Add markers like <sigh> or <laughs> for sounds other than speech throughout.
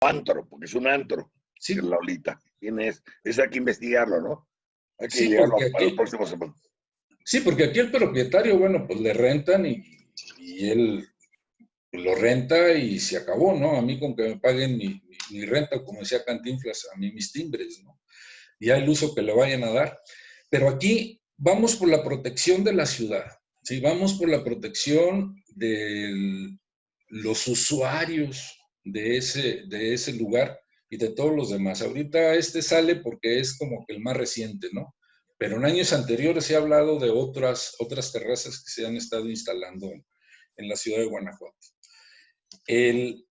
antro, porque es un antro. Sí. La Olita. ¿Quién es? Eso hay que investigarlo, ¿no? Hay que Sí, llegarlo a, aquí- próximos semanas. Sí, porque aquí el propietario, bueno, pues le rentan y, y él lo renta y se acabó, ¿no? A mí con que me paguen mi, mi- mi renta, como decía Cantinflas, a mí mis timbres, ¿no? Ya el uso que le vayan a dar. Pero aquí vamos por la protección de la ciudad, ¿sí? Vamos por la protección de los usuarios de ese, de ese lugar y de todos los demás. Ahorita este sale porque es como que el más reciente, ¿no? Pero en años anteriores se ha hablado de otras, otras terrazas que se han estado instalando en, en la ciudad de Guanajuato. El,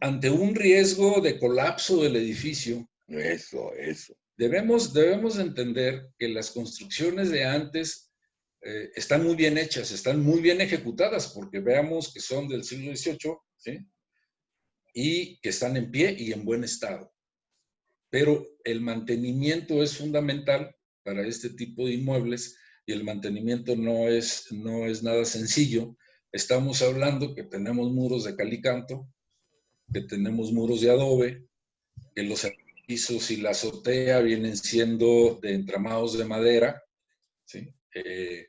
ante un riesgo de colapso del edificio, Eso, eso. debemos, debemos de entender que las construcciones de antes eh, están muy bien hechas, están muy bien ejecutadas, porque veamos que son del siglo XVIII, ¿sí? Y que están en pie y en buen estado. Pero el mantenimiento es fundamental para este tipo de inmuebles y el mantenimiento no es, no es nada sencillo. Estamos hablando que tenemos muros de calicanto, que tenemos muros de adobe, que los pisos y la azotea vienen siendo de entramados de madera, ¿sí? Eh,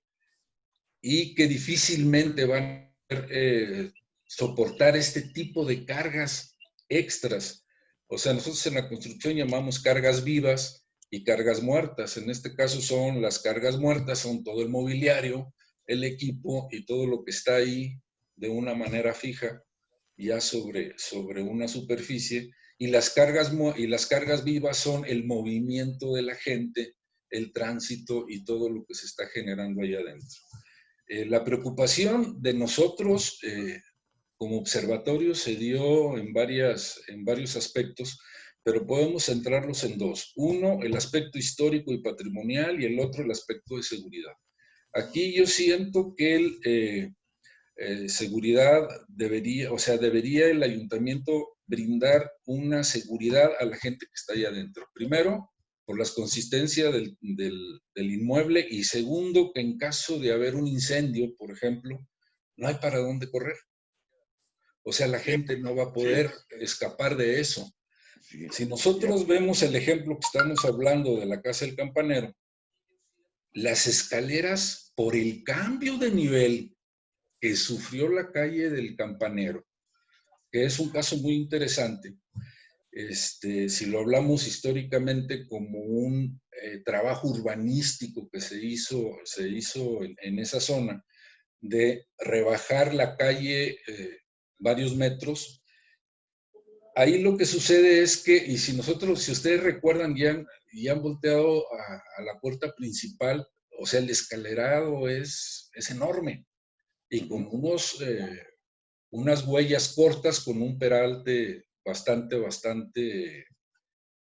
y que difícilmente van a poder, eh, soportar este tipo de cargas extras. O sea, nosotros en la construcción llamamos cargas vivas y cargas muertas. En este caso son las cargas muertas, son todo el mobiliario, el equipo y todo lo que está ahí de una manera fija, ya sobre, sobre una superficie. Y las, cargas, y las cargas vivas son el movimiento de la gente, el tránsito y todo lo que se está generando ahí adentro. Eh, la preocupación de nosotros eh, como observatorio se dio en, varias, en varios aspectos, pero podemos centrarlos en dos. Uno, el aspecto histórico y patrimonial y el otro, el aspecto de seguridad. Aquí yo siento que el, eh, eh, seguridad debería, o sea, debería el ayuntamiento brindar una seguridad a la gente que está ahí adentro. Primero, por las consistencias del, del, del inmueble y segundo, que en caso de haber un incendio, por ejemplo, no hay para dónde correr. O sea, la gente no va a poder escapar de eso. Sí. Si nosotros vemos el ejemplo que estamos hablando de la Casa del Campanero, las escaleras por el cambio de nivel que sufrió la calle del Campanero, que es un caso muy interesante, este, si lo hablamos históricamente como un eh, trabajo urbanístico que se hizo, se hizo en, en esa zona, de rebajar la calle eh, varios metros, ahí lo que sucede es que, y si nosotros, si ustedes recuerdan, ya han, ya han volteado a, la puerta principal, o sea, el escalerado es, es enorme y con unos, eh, unas huellas cortas, con un peralte bastante, bastante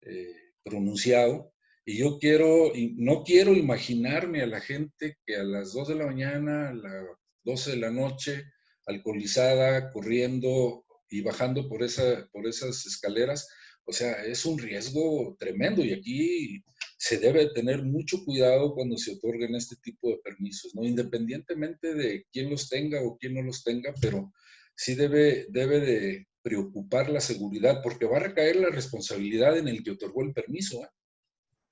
eh, pronunciado. Y yo quiero, no quiero imaginarme a la gente que a las 2 de la mañana, a las 12 de la noche, alcoholizada, corriendo y bajando por, esa, por esas escaleras, o sea, es un riesgo tremendo y aquí se debe tener mucho cuidado cuando se otorguen este tipo de permisos, ¿no? Independientemente de quién los tenga o quién no los tenga, pero sí debe, debe de preocupar la seguridad porque va a recaer la responsabilidad en el que otorgó el permiso. ¿eh?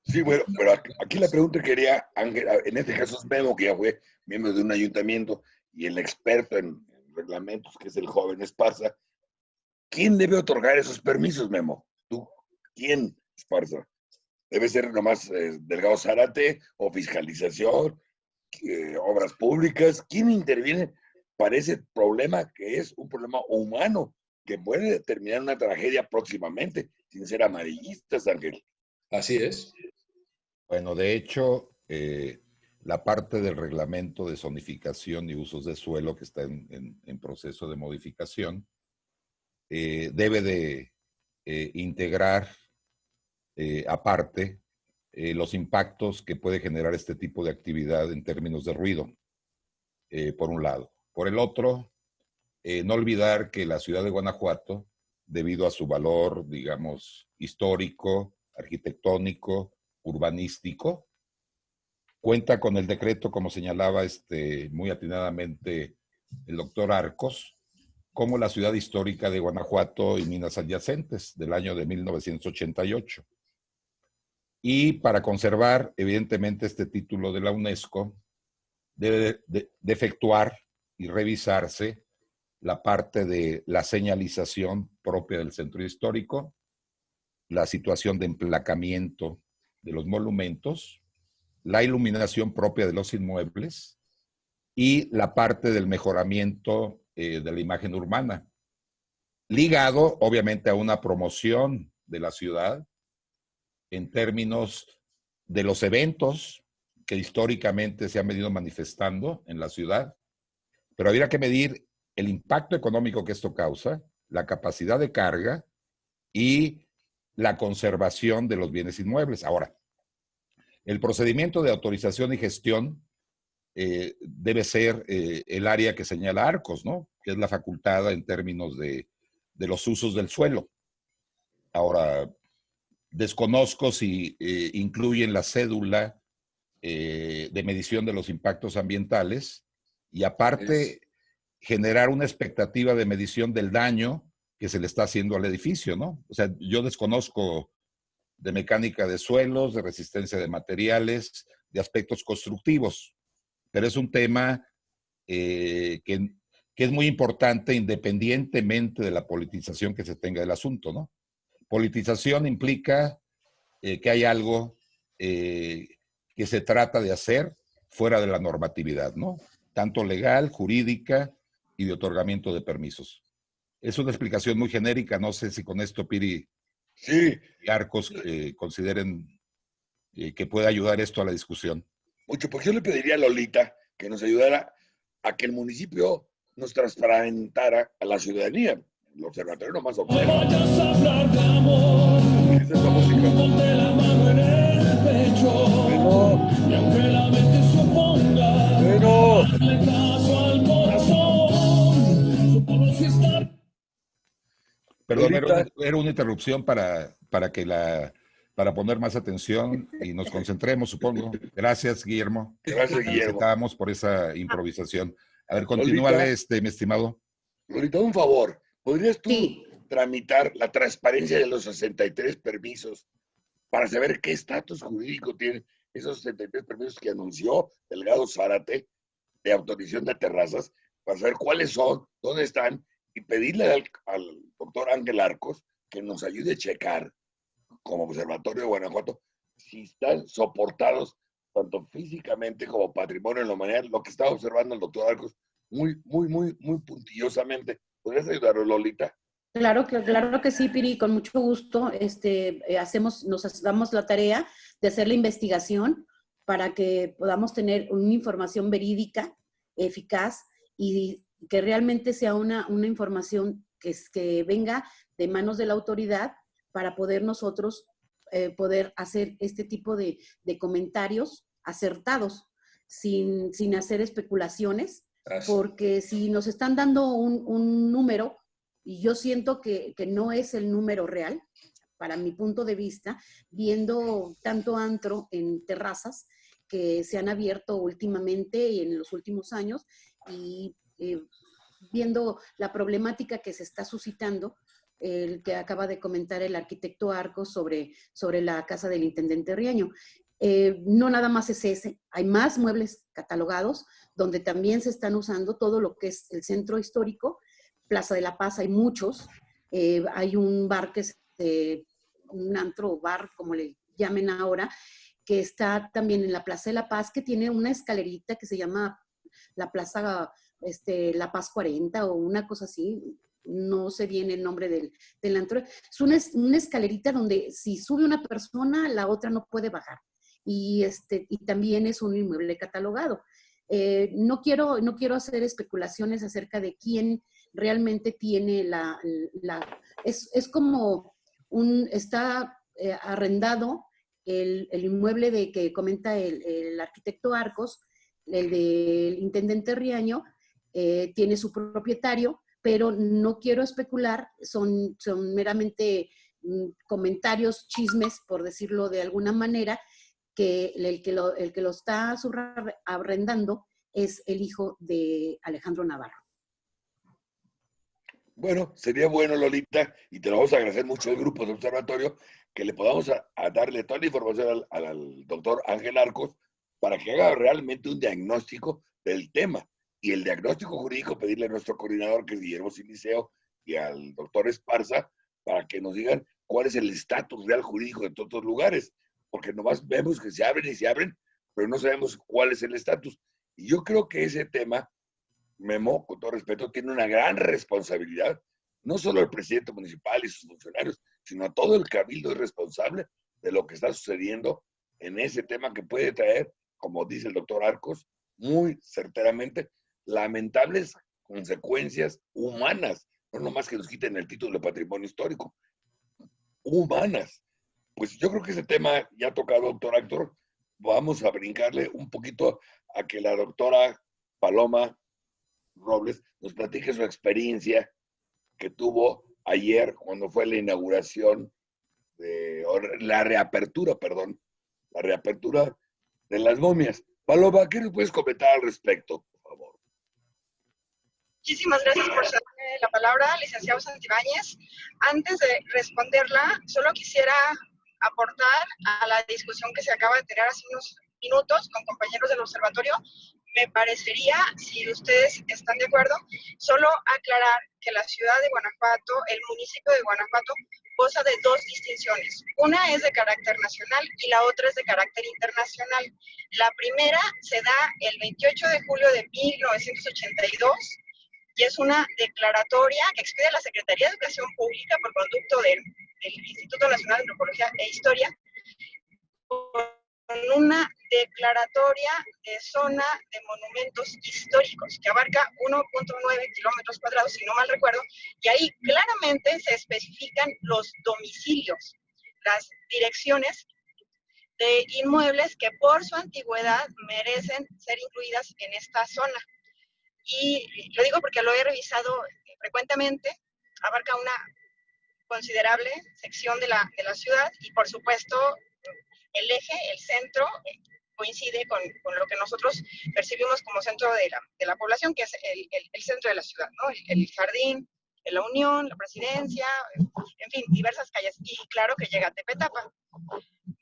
Sí, bueno, pero aquí, la pregunta quería, Ángel, en este caso es Memo, que ya fue miembro de un ayuntamiento, y el experto en reglamentos, que es el joven Esparza, ¿quién debe otorgar esos permisos, Memo? ¿Tú? ¿Quién, Esparza? ¿Debe ser nomás eh, Delgado Zárate o fiscalización, eh, obras públicas? ¿Quién interviene para ese problema que es un problema humano que puede terminar una tragedia próximamente, sin ser amarillistas, Ángel? Así es. Bueno, de hecho, eh, la parte del reglamento de zonificación y usos de suelo que está en, proceso de modificación eh, debe de eh, integrar eh, aparte eh, los impactos que puede generar este tipo de actividad en términos de ruido, por un lado. Por el otro, no olvidar que la ciudad de Guanajuato, debido a su valor, digamos, histórico, arquitectónico, urbanístico, cuenta con el decreto, como señalaba este, muy atinadamente el doctor Arcos, como la ciudad histórica de Guanajuato y minas adyacentes del año de 1988. Y para conservar, evidentemente, este título de la UNESCO, debe de, efectuar y revisarse la parte de la señalización propia del centro histórico, la situación de emplacamiento de los monumentos, la iluminación propia de los inmuebles y la parte del mejoramiento eh, de la imagen urbana, ligado obviamente a una promoción de la ciudad en términos de los eventos que históricamente se han venido manifestando en la ciudad, pero habría que medir el impacto económico que esto causa, la capacidad de carga y la conservación de los bienes inmuebles. Ahora, el procedimiento de autorización y gestión eh, debe ser eh, el área que señala Arcos, ¿no? Que es la facultada en términos de, los usos del suelo. Ahora, desconozco si eh, incluyen la cédula de medición de los impactos ambientales y aparte generar una expectativa de medición del daño que se le está haciendo al edificio, ¿no? O sea, yo desconozco de mecánica de suelos, de resistencia de materiales, de aspectos constructivos pero es un tema eh, que, es muy importante independientemente de la politización que se tenga del asunto, ¿no? Politización implica eh, que hay algo eh, que se trata de hacer fuera de la normatividad, ¿no? Tanto legal, jurídica y de otorgamiento de permisos. Es una explicación muy genérica, no sé si con esto Piri y Arcos consideren que puede ayudar esto a la discusión mucho, porque yo le pediría a Lolita que nos ayudara a que el municipio nos transparentara a la ciudadanía. El observatorio nomás observa. ¿Qué es esa música? Bueno. Perdón, era una, interrupción para, para que la para poner más atención y nos concentremos, supongo. Gracias, Guillermo. Gracias, Guillermo. Estábamos por esa improvisación. A ver, continúale, este, mi estimado. Lolita, un favor. ¿Podrías tú tramitar la transparencia de los 63 permisos para saber qué estatus jurídico tienen esos 63 permisos que anunció Delgado Zárate de autorización de terrazas, para saber cuáles son, dónde están, y pedirle al, al doctor Ángel Arcos que nos ayude a checar como Observatorio de Guanajuato, si están soportados tanto físicamente como patrimonio en la humanidad, lo que está observando el doctor Arcos muy, muy, muy, muy puntillosamente. ¿Podrías ayudarnos, Lolita? Claro que, claro que sí, Piri, con mucho gusto. Este, eh, hacemos, nos damos la tarea de hacer la investigación para que podamos tener una información verídica, eficaz y que realmente sea una, una información que, que venga de manos de la autoridad para poder nosotros eh, poder hacer este tipo de, comentarios acertados, sin, hacer especulaciones, porque si nos están dando un, número, y yo siento que, no es el número real, para mi punto de vista, viendo tanto antro en terrazas que se han abierto últimamente y en los últimos años, y eh, viendo la problemática que se está suscitando, el que acaba de comentar el arquitecto Arcos sobre, sobre la casa del intendente Riaño. Eh, no nada más es ese, hay más muebles catalogados donde también se están usando todo lo que es el centro histórico, Plaza de la Paz hay muchos, eh, hay un bar que es un antro bar, como le llamen ahora, que está también en la Plaza de la Paz, que tiene una escalerita que se llama la Plaza este, La Paz 40 o una cosa así, no sé bien el nombre del, del antro. Es una, escalerita donde si sube una persona, la otra no puede bajar. Y, este, y también es un inmueble catalogado. Eh, no, quiero, no quiero hacer especulaciones acerca de quién realmente tiene la... es, como un... está eh, arrendado el, inmueble de que comenta el, arquitecto Arcos, el del intendente Riaño, eh, tiene su propietario, pero no quiero especular, son, meramente mm, comentarios, chismes, por decirlo de alguna manera, que el que lo, está arrendando es el hijo de Alejandro Navarro. Bueno, sería bueno, Lolita, y te lo vamos a agradecer mucho el grupo de observatorio, que le podamos a, darle toda la información al, doctor Ángel Arcos para que haga realmente un diagnóstico del tema. Y el diagnóstico jurídico, pedirle a nuestro coordinador, que es Guillermo Siliceo, y al doctor Esparza, para que nos digan cuál es el estatus real jurídico de todos los lugares. Porque nomás vemos que se abren y se abren, pero no sabemos cuál es el estatus. Y yo creo que ese tema, Memo, con todo respeto, tiene una gran responsabilidad, no solo el presidente municipal y sus funcionarios, sino todo el cabildo es responsable de lo que está sucediendo en ese tema que puede traer, como dice el doctor Arcos, muy certeramente, lamentables consecuencias humanas, no nomás que nos quiten el título de patrimonio histórico, humanas. Pues yo creo que ese tema ya ha tocado, doctor Actor, vamos a brincarle un poquito a que la doctora Paloma Robles nos platique su experiencia que tuvo ayer cuando fue la inauguración, de, la reapertura, perdón, la reapertura de las momias. Paloma, ¿qué nos puedes comentar al respecto? Muchísimas gracias por darme la palabra, licenciado Santibáñez. Antes de responderla, solo quisiera aportar a la discusión que se acaba de tener hace unos minutos con compañeros del observatorio me parecería, si ustedes están de acuerdo, solo aclarar que la ciudad de Guanajuato, el municipio de Guanajuato, goza de dos distinciones. Una es de carácter nacional y la otra es de carácter internacional. La primera se da el 28 de julio de 1982 y es una declaratoria que expide la Secretaría de Educación Pública por conducto del, Instituto Nacional de Antropología e Historia con una declaratoria de zona de monumentos históricos que abarca 1.9 kilómetros cuadrados, si no mal recuerdo, y ahí claramente se especifican los domicilios, las direcciones de inmuebles que por su antigüedad merecen ser incluidas en esta zona. Y lo digo porque lo he revisado frecuentemente, abarca una considerable sección de la, de la ciudad y por supuesto el eje, el centro, eh, coincide con, con, lo que nosotros percibimos como centro de la, de la población, que es el, el, centro de la ciudad, ¿no? El, jardín, la Unión, la Presidencia, en fin, diversas calles. Y claro que llega a Tepetapa.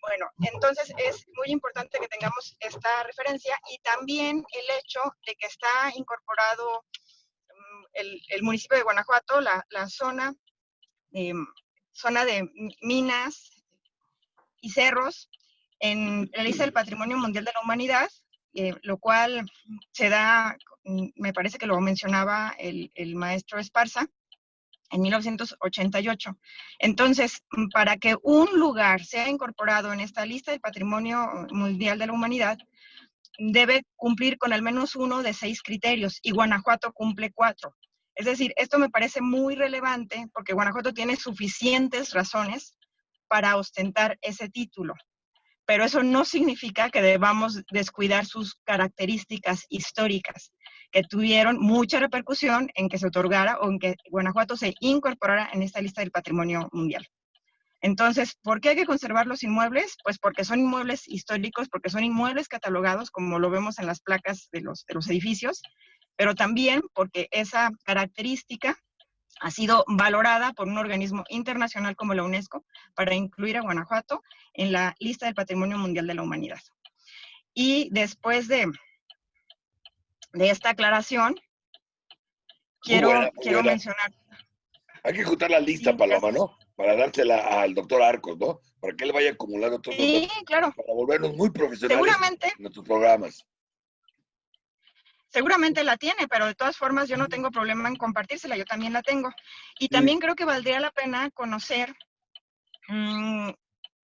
Bueno, entonces es muy importante que tengamos esta referencia y también el hecho de que está incorporado mm, el, el municipio de Guanajuato, la, zona, eh, zona de minas y cerros, en la lista del Patrimonio Mundial de la Humanidad, eh, lo cual se da, mm, me parece que lo mencionaba el, el maestro Esparza, en 1988. Entonces, mm, para que un lugar sea incorporado en esta lista del Patrimonio Mundial de la Humanidad, debe cumplir con al menos uno de seis criterios y Guanajuato cumple cuatro. Es decir, esto me parece muy relevante porque Guanajuato tiene suficientes razones para ostentar ese título pero eso no significa que debamos descuidar sus características históricas, que tuvieron mucha repercusión en que se otorgara o en que Guanajuato se incorporara en esta lista del patrimonio mundial. Entonces, ¿por qué hay que conservar los inmuebles? Pues porque son inmuebles históricos, porque son inmuebles catalogados, como lo vemos en las placas de los, de los edificios, pero también porque esa característica ha sido valorada por un organismo internacional como la UNESCO para incluir a Guanajuato en la lista del Patrimonio Mundial de la Humanidad. Y después de, de esta aclaración, quiero, quiero mencionar... Hay que juntar la lista, Paloma, ¿no? Para dársela al doctor Arcos, ¿no? Para que él vaya acumulando todo. Sí, claro. Para volvernos muy profesionales Seguramente. en nuestros programas seguramente la tiene, pero de todas formas yo no tengo problema en compartírsela, yo también la tengo. Y también creo que valdría la pena conocer mm,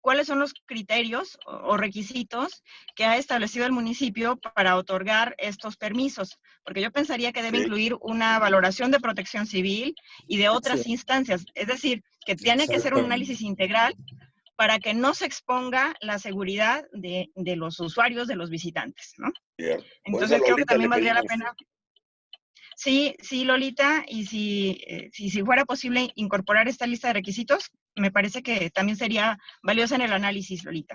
cuáles son los criterios o, requisitos que ha establecido el municipio para otorgar estos permisos, porque yo pensaría que debe incluir una valoración de protección civil y de otras instancias, es decir, que tiene que ser un análisis integral para que no se exponga la seguridad de, de los usuarios, de los visitantes, ¿no? Entonces creo que también valdría la pena. Sí, sí, Lolita, y si, eh, si, si, fuera posible incorporar esta lista de requisitos, me parece que también sería valiosa en el análisis, Lolita.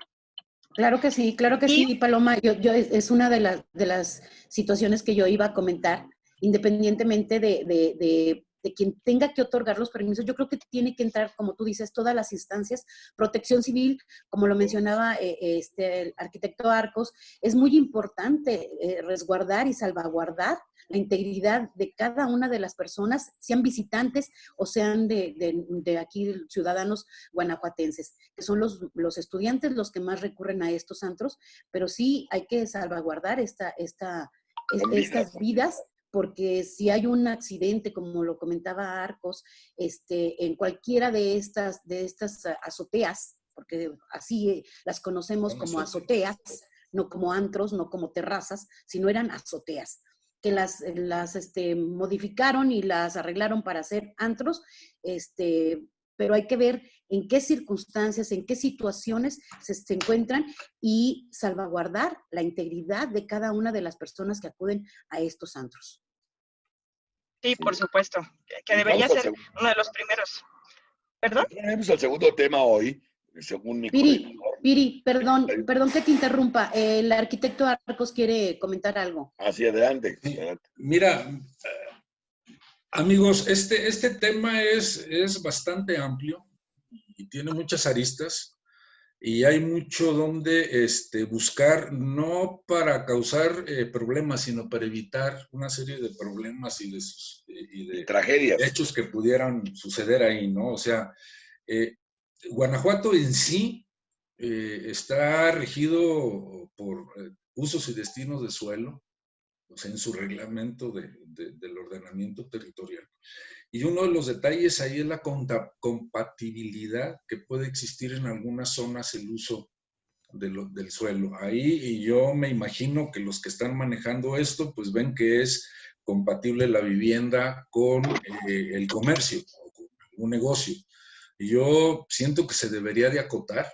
Claro que sí, claro que sí, Paloma. Yo, yo, es una de, de las situaciones que yo iba a comentar, independientemente de, de, de quien tenga que otorgar los permisos, yo creo que tiene que entrar, como tú dices, todas las instancias. Protección civil, como lo mencionaba eh, este, el arquitecto Arcos, es muy importante eh, resguardar y salvaguardar la integridad de cada una de las personas, sean visitantes o sean de, de, aquí ciudadanos guanajuatenses, que son los, los, estudiantes los que más recurren a estos antros, pero sí hay que salvaguardar esta, esta, estas vidas porque si hay un accidente, como lo comentaba Arcos, este, en cualquiera de estas, de estas azoteas, porque así las conocemos como azoteas, no como antros, no como terrazas, sino eran azoteas que las, las este, modificaron y las arreglaron para hacer antros, este, pero hay que ver en qué circunstancias, en qué situaciones se, se, encuentran y salvaguardar la integridad de cada una de las personas que acuden a estos antros. Sí, por supuesto, que debería ser uno de los primeros. ¿Perdón? Tenemos el segundo tema hoy, según mi Piri, Piri, perdón, perdón que te interrumpa. El arquitecto Arcos quiere comentar algo. Hacia adelante. Mira, amigos, este, este tema es, es bastante amplio y tiene muchas aristas y hay mucho donde este, buscar, no para causar eh, problemas, sino para evitar una serie de problemas y de, y de tragedias. hechos que pudieran suceder ahí, ¿no? O sea, eh, Guanajuato en sí eh, está regido por eh, usos y destinos de suelo, en su reglamento del ordenamiento territorial. Y uno de los detalles ahí es la compatibilidad que puede existir en algunas zonas el uso del suelo. Ahí y yo me imagino que los que están manejando esto, pues ven que es compatible la vivienda con eh, el comercio o con un negocio. Yo siento que se debería de acotar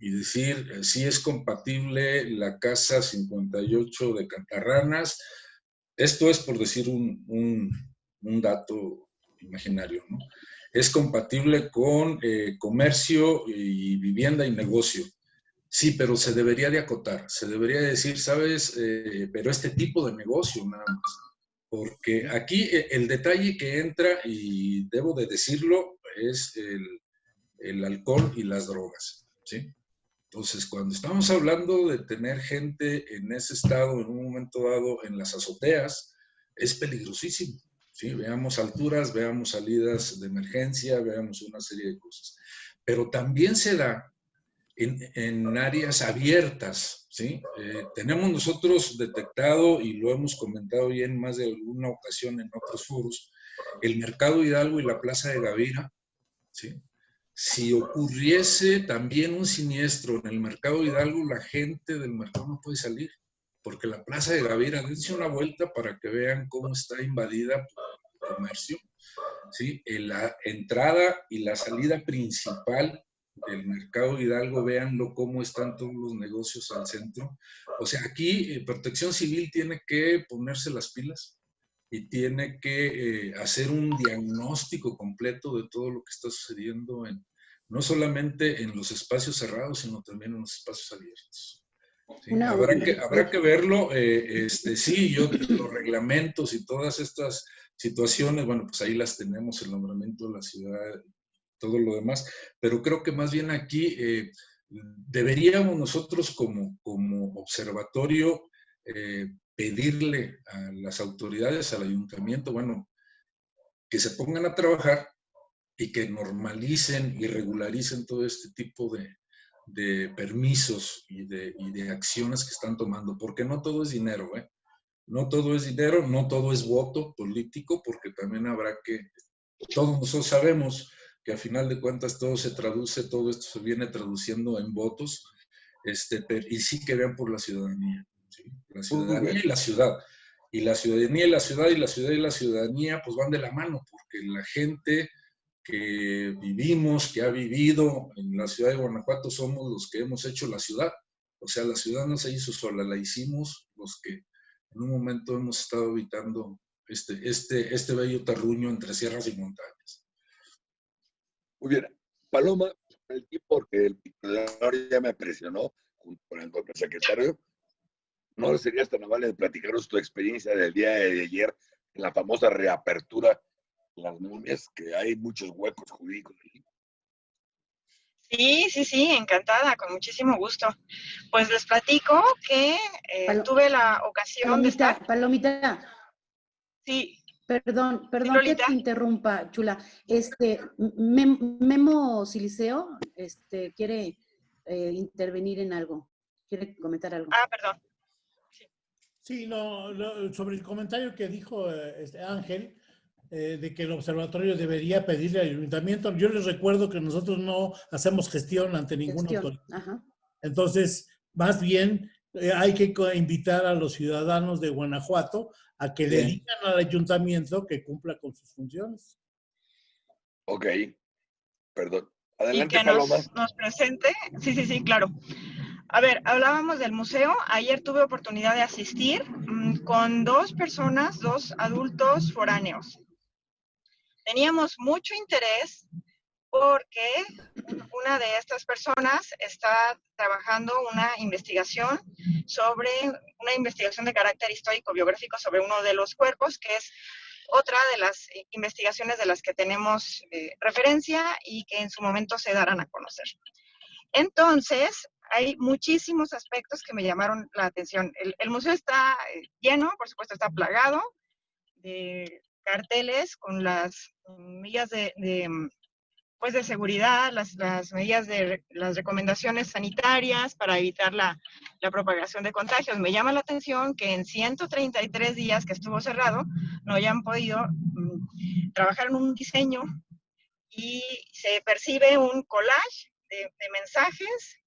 y decir eh, si es compatible la casa 58 de Cantarranas. Esto es por decir un, un, dato imaginario, ¿no? Es compatible con eh, comercio y vivienda y negocio. Sí, pero se debería de acotar, se debería decir, sabes, eh, pero este tipo de negocio nada más. Porque aquí el detalle que entra, y debo de decirlo, es el, alcohol y las drogas, ¿sí? Entonces, cuando estamos hablando de tener gente en ese estado en un momento dado en las azoteas, es peligrosísimo. ¿sí? Veamos alturas, veamos salidas de emergencia, veamos una serie de cosas. Pero también se da en, áreas abiertas. ¿sí? Eh, tenemos nosotros detectado, y lo hemos comentado ya en más de alguna ocasión en otros foros, el Mercado Hidalgo y la Plaza de Gavira si ocurriese también un siniestro en el mercado Hidalgo, la gente del mercado no puede salir, porque la plaza de Gavira, dense una vuelta para que vean cómo está invadida por el comercio. ¿sí? En la entrada y la salida principal del mercado Hidalgo, véanlo cómo están todos los negocios al centro. O sea, aquí eh, Protección Civil tiene que ponerse las pilas y tiene que eh, hacer un diagnóstico completo de todo lo que está sucediendo en, no solamente en los espacios cerrados, sino también en los espacios abiertos. habrá, que, habrá que verlo, eh, este, sí, yo los reglamentos y todas estas situaciones, bueno, pues ahí las tenemos, el nombramiento de la ciudad, todo lo demás, pero creo que más bien aquí eh, deberíamos nosotros como, como observatorio pedirle a las autoridades, al ayuntamiento, bueno, que se pongan a trabajar y que normalicen y regularicen todo este tipo de, permisos y de, acciones que están tomando, porque no todo es dinero, ¿eh? No todo es dinero, no todo es voto político, porque también habrá que, todos nosotros sabemos que a final de cuentas todo se traduce, todo esto se viene traduciendo en votos, este, y sí que vean por la ciudadanía. La ciudadanía y la ciudad. Y la ciudadanía y la ciudad y la ciudad y la ciudadanía pues van de la mano, porque la gente que vivimos, que ha vivido en la ciudad de Guanajuato, somos los que hemos hecho la ciudad. O sea, la ciudad no se hizo sola, la hicimos los que en un momento hemos estado habitando este, este, este bello terruño entre sierras y montañas. Muy bien. Paloma, el tiempo que el titular ya me presionó junto con el secretario, ¿No sería tan amable de platicarnos tu experiencia del día de ayer en la famosa reapertura las momias, que hay muchos huecos jurídicos. Sí, sí, sí, encantada, con muchísimo gusto. Pues les platico que eh, tuve la ocasión de estar... Palomita. Sí. Perdón, perdón que te interrumpa, Chula. Este, Memo Siliceo, este, quiere eh, intervenir en algo. ¿Quiere comentar algo? Ah, perdón. Sí, no, sobre el comentario que dijo eh, este Ángel, eh, de que el observatorio debería pedirle al ayuntamiento. Yo les recuerdo que nosotros no hacemos gestión ante ninguna autoridad. Entonces, más bien eh, hay que invitar a los ciudadanos de Guanajuato a que le digan al ayuntamiento que cumpla con sus funciones. Ok, perdón. Adelante, y que nos, nos presente. Sí, sí, sí, claro. A ver, hablábamos del museo. Ayer tuve oportunidad de asistir mm, con dos personas, dos adultos foráneos. Teníamos mucho interés porque una de estas personas está trabajando una investigación sobre, una investigación de carácter histórico-biográfico sobre uno de los cuerpos, que es otra de las investigaciones de las que tenemos eh, referencia y que en su momento se darán a conocer. Entonces, hay muchísimos aspectos que me llamaron la atención. El, museo está eh, lleno, por supuesto está plagado de carteles con las medidas de, pues de seguridad, las, medidas de las recomendaciones sanitarias para evitar la, la, propagación de contagios. Me llama la atención que en 133 días que estuvo cerrado no hayan podido mm, trabajar en un diseño y se percibe un collage de, de mensajes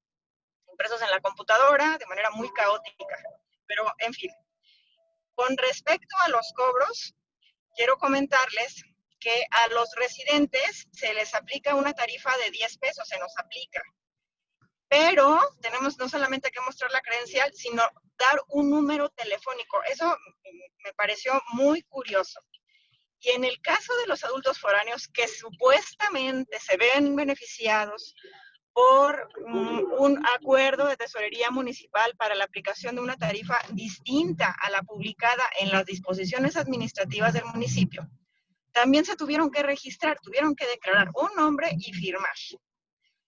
impresos en la computadora de manera muy caótica. Pero, en fin, con respecto a los cobros, quiero comentarles que a los residentes se les aplica una tarifa de 10 pesos, se nos aplica. Pero tenemos no solamente que mostrar la credencial, sino dar un número telefónico. Eso me pareció muy curioso. Y en el caso de los adultos foráneos que supuestamente se ven beneficiados por un acuerdo de tesorería municipal para la aplicación de una tarifa distinta a la publicada en las disposiciones administrativas del municipio. También se tuvieron que registrar, tuvieron que declarar un nombre y firmar.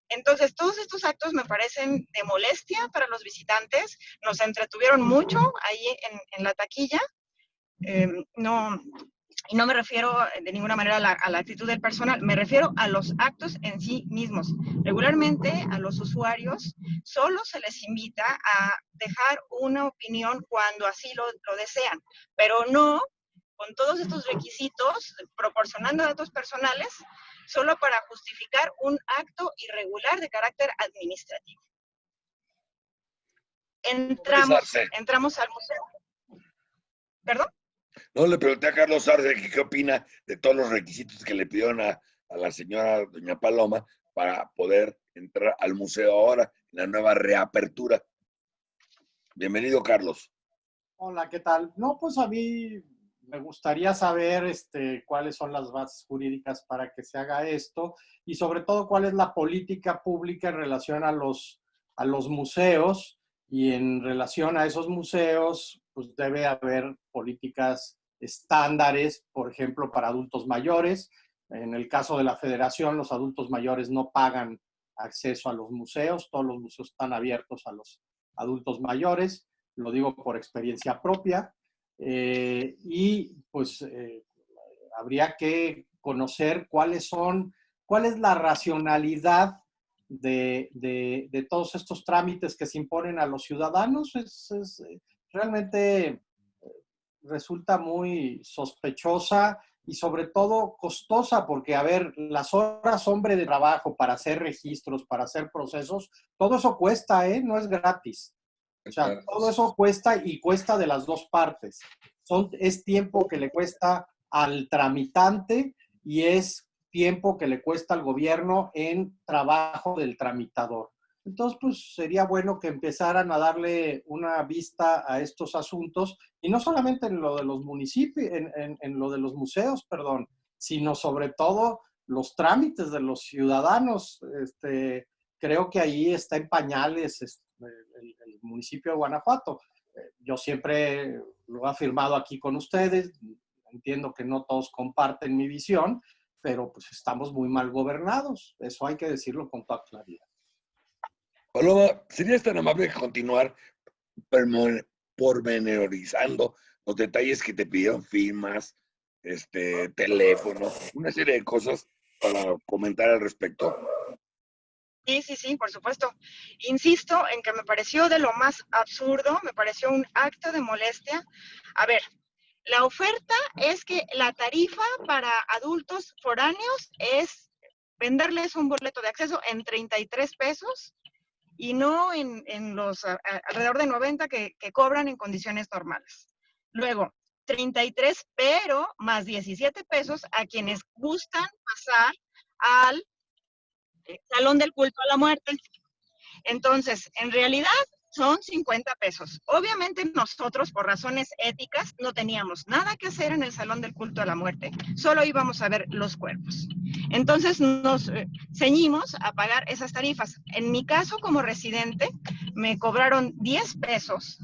Entonces, todos estos actos me parecen de molestia para los visitantes, nos entretuvieron mucho ahí en, la taquilla. Em, no, y no me refiero de ninguna manera a la, actitud del personal, me refiero a los actos en sí mismos. Regularmente a los usuarios solo se les invita a dejar una opinión cuando así lo, lo desean, pero no con todos estos requisitos, proporcionando datos personales, solo para justificar un acto irregular de carácter administrativo. Entramos, entramos al museo. ¿Perdón? No, le pregunté a Carlos Arce qué opina de todos los requisitos que le pidieron a, la señora doña Paloma para poder entrar al museo ahora, en la nueva reapertura. Bienvenido, Carlos. Hola, ¿qué tal? No, pues a mí me gustaría saber este, cuáles son las bases jurídicas para que se haga esto y sobre todo cuál es la política pública en relación a los, a los museos y en relación a esos museos, pues debe haber políticas estándares, por ejemplo, para adultos mayores. En el caso de la federación, los adultos mayores no pagan acceso a los museos, todos los museos están abiertos a los adultos mayores, lo digo por experiencia propia, eh, y pues eh, habría que conocer cuáles son, cuál es la racionalidad de, de, todos estos trámites que se imponen a los ciudadanos. Es, es, realmente eh, resulta muy sospechosa y sobre todo costosa, porque, a ver, las horas hombre de trabajo para hacer registros, para hacer procesos, todo eso cuesta, ¿eh? No es gratis. O sea, todo eso cuesta y cuesta de las dos partes. Son, es tiempo que le cuesta al tramitante y es tiempo que le cuesta al gobierno en trabajo del tramitador. Entonces, pues sería bueno que empezaran a darle una vista a estos asuntos, y no solamente en lo de los municipios, en, lo de los museos, perdón, sino sobre todo los trámites de los ciudadanos. Este, creo que ahí está en pañales este, el, municipio de Guanajuato. Yo siempre lo he afirmado aquí con ustedes, entiendo que no todos comparten mi visión, pero pues estamos muy mal gobernados. Eso hay que decirlo con toda claridad. Paloma, ¿serías tan amable de continuar pormenorizando los detalles que te pidieron firmas, este, teléfono, una serie de cosas para comentar al respecto? Sí, sí, sí, por supuesto. Insisto en que me pareció de lo más absurdo, me pareció un acto de molestia. A ver, la oferta es que la tarifa para adultos foráneos es venderles un boleto de acceso en 33 pesos y no en, los alrededor de 90 que, que cobran en condiciones normales. Luego, 33, pero más 17 pesos a quienes gustan pasar al eh, Salón del Culto a la Muerte. Entonces, en realidad son 50 pesos. Obviamente nosotros, por razones éticas, no teníamos nada que hacer en el Salón del Culto a la Muerte, solo íbamos a ver los cuerpos. Entonces nos eh, ceñimos a pagar esas tarifas. En mi caso, como residente, me cobraron 10 pesos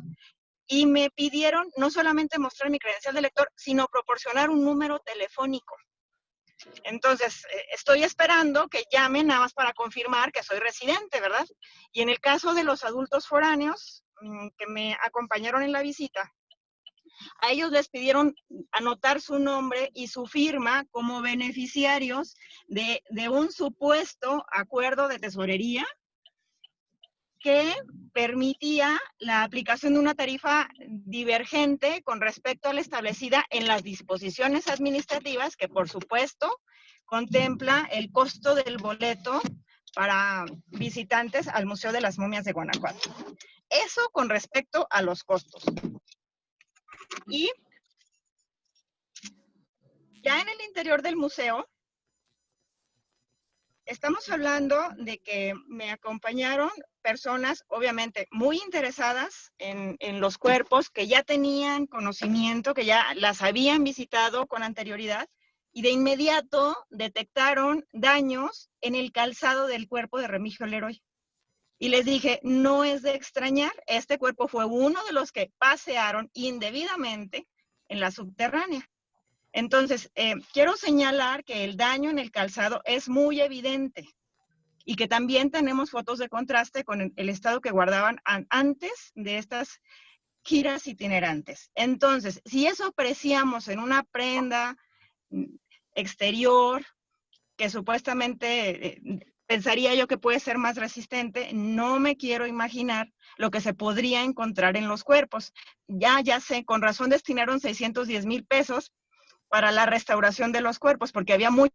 y me pidieron no solamente mostrar mi credencial de lector, sino proporcionar un número telefónico. Entonces, eh, estoy esperando que llamen nada más para confirmar que soy residente, ¿verdad? Y en el caso de los adultos foráneos mm, que me acompañaron en la visita, a ellos les pidieron anotar su nombre y su firma como beneficiarios de, de un supuesto acuerdo de tesorería que permitía la aplicación de una tarifa divergente con respecto a la establecida en las disposiciones administrativas, que por supuesto contempla el costo del boleto para visitantes al Museo de las Momias de Guanajuato. Eso con respecto a los costos. Y ya en el interior del museo, estamos hablando de que me acompañaron personas, obviamente, muy interesadas en, los cuerpos, que ya tenían conocimiento, que ya las habían visitado con anterioridad, y de inmediato detectaron daños en el calzado del cuerpo de Remigio Leroy. Y les dije, no es de extrañar, este cuerpo fue uno de los que pasearon indebidamente en la subterránea. Entonces, eh, quiero señalar que el daño en el calzado es muy evidente y que también tenemos fotos de contraste con el, estado que guardaban antes de estas giras itinerantes. Entonces, si eso apreciamos en una prenda mm, exterior, que supuestamente eh, pensaría yo que puede ser más resistente, no me quiero imaginar lo que se podría encontrar en los cuerpos. Ya, ya sé, con razón destinaron 610 mil pesos para la restauración de los cuerpos, porque había muy...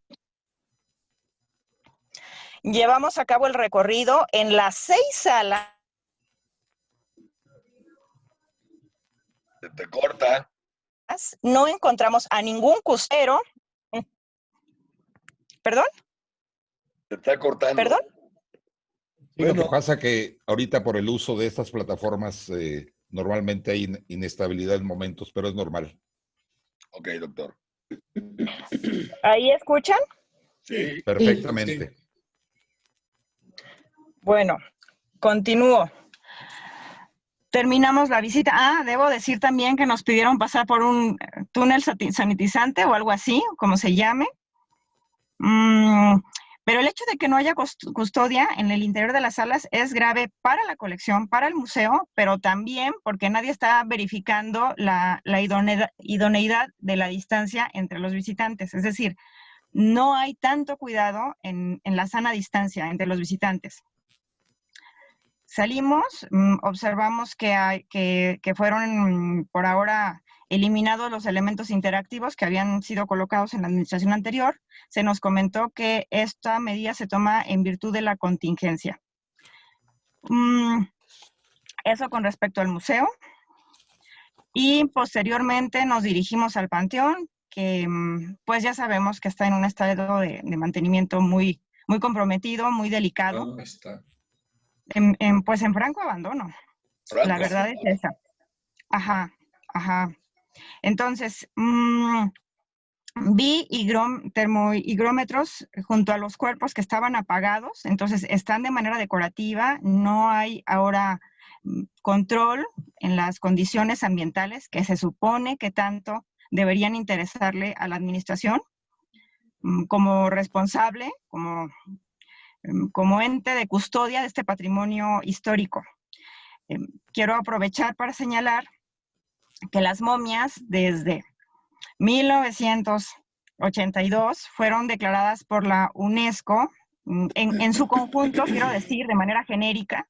Llevamos a cabo el recorrido en las seis salas. Se te corta. No encontramos a ningún custero. ¿Perdón? Se está cortando. ¿Perdón? lo que pasa que ahorita por el uso de estas plataformas eh, normalmente hay inestabilidad en momentos, pero es normal. Ok, doctor. ¿Ahí escuchan? Sí. Perfectamente. Bueno, continúo. Terminamos la visita. Ah, debo decir también que nos pidieron pasar por un túnel sanitizante o algo así, como se llame. Mm, pero el hecho de que no haya custodia en el interior de las salas es grave para la colección, para el museo, pero también porque nadie está verificando la, idoneidad, de la distancia entre los visitantes. Es decir, no hay tanto cuidado en, la sana distancia entre los visitantes. Salimos, mm, observamos que, hay, que, que fueron por ahora eliminados los elementos interactivos que habían sido colocados en la administración anterior, se nos comentó que esta medida se toma en virtud de la contingencia. Mm, eso con respecto al museo. Y posteriormente nos dirigimos al Panteón, que mm, pues ya sabemos que está en un estado de, mantenimiento muy, muy comprometido, muy delicado. está? En, pues en franco abandono. La verdad es esa. Ajá, ajá. Entonces, mm, vi termohigrómetros junto a los cuerpos que estaban apagados, entonces están de manera decorativa, no hay ahora mm, control en las condiciones ambientales que se supone que tanto deberían interesarle a la administración mm, como responsable, como, como ente de custodia de este patrimonio histórico. Em, quiero aprovechar para señalar que las momias desde 1982 fueron declaradas por la UNESCO mm, en, su conjunto, quiero decir, de manera genérica,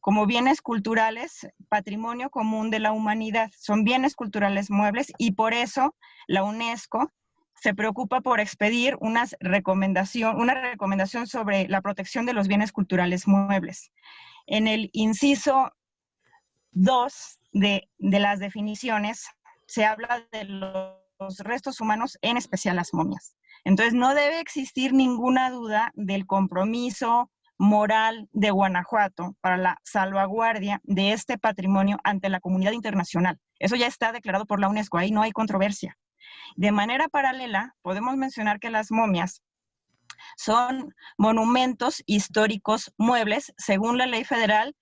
como bienes culturales, patrimonio común de la humanidad. Son bienes culturales muebles y por eso la UNESCO se preocupa por expedir unas recomendación, una recomendación sobre la protección de los bienes culturales muebles. En el inciso 2 de, las definiciones se habla de los restos humanos, en especial las momias. Entonces, no debe existir ninguna duda del compromiso moral de Guanajuato para la salvaguardia de este patrimonio ante la comunidad internacional. Eso ya está declarado por la UNESCO, ahí no hay controversia. De manera paralela, podemos mencionar que las momias son monumentos históricos muebles según la Ley Federal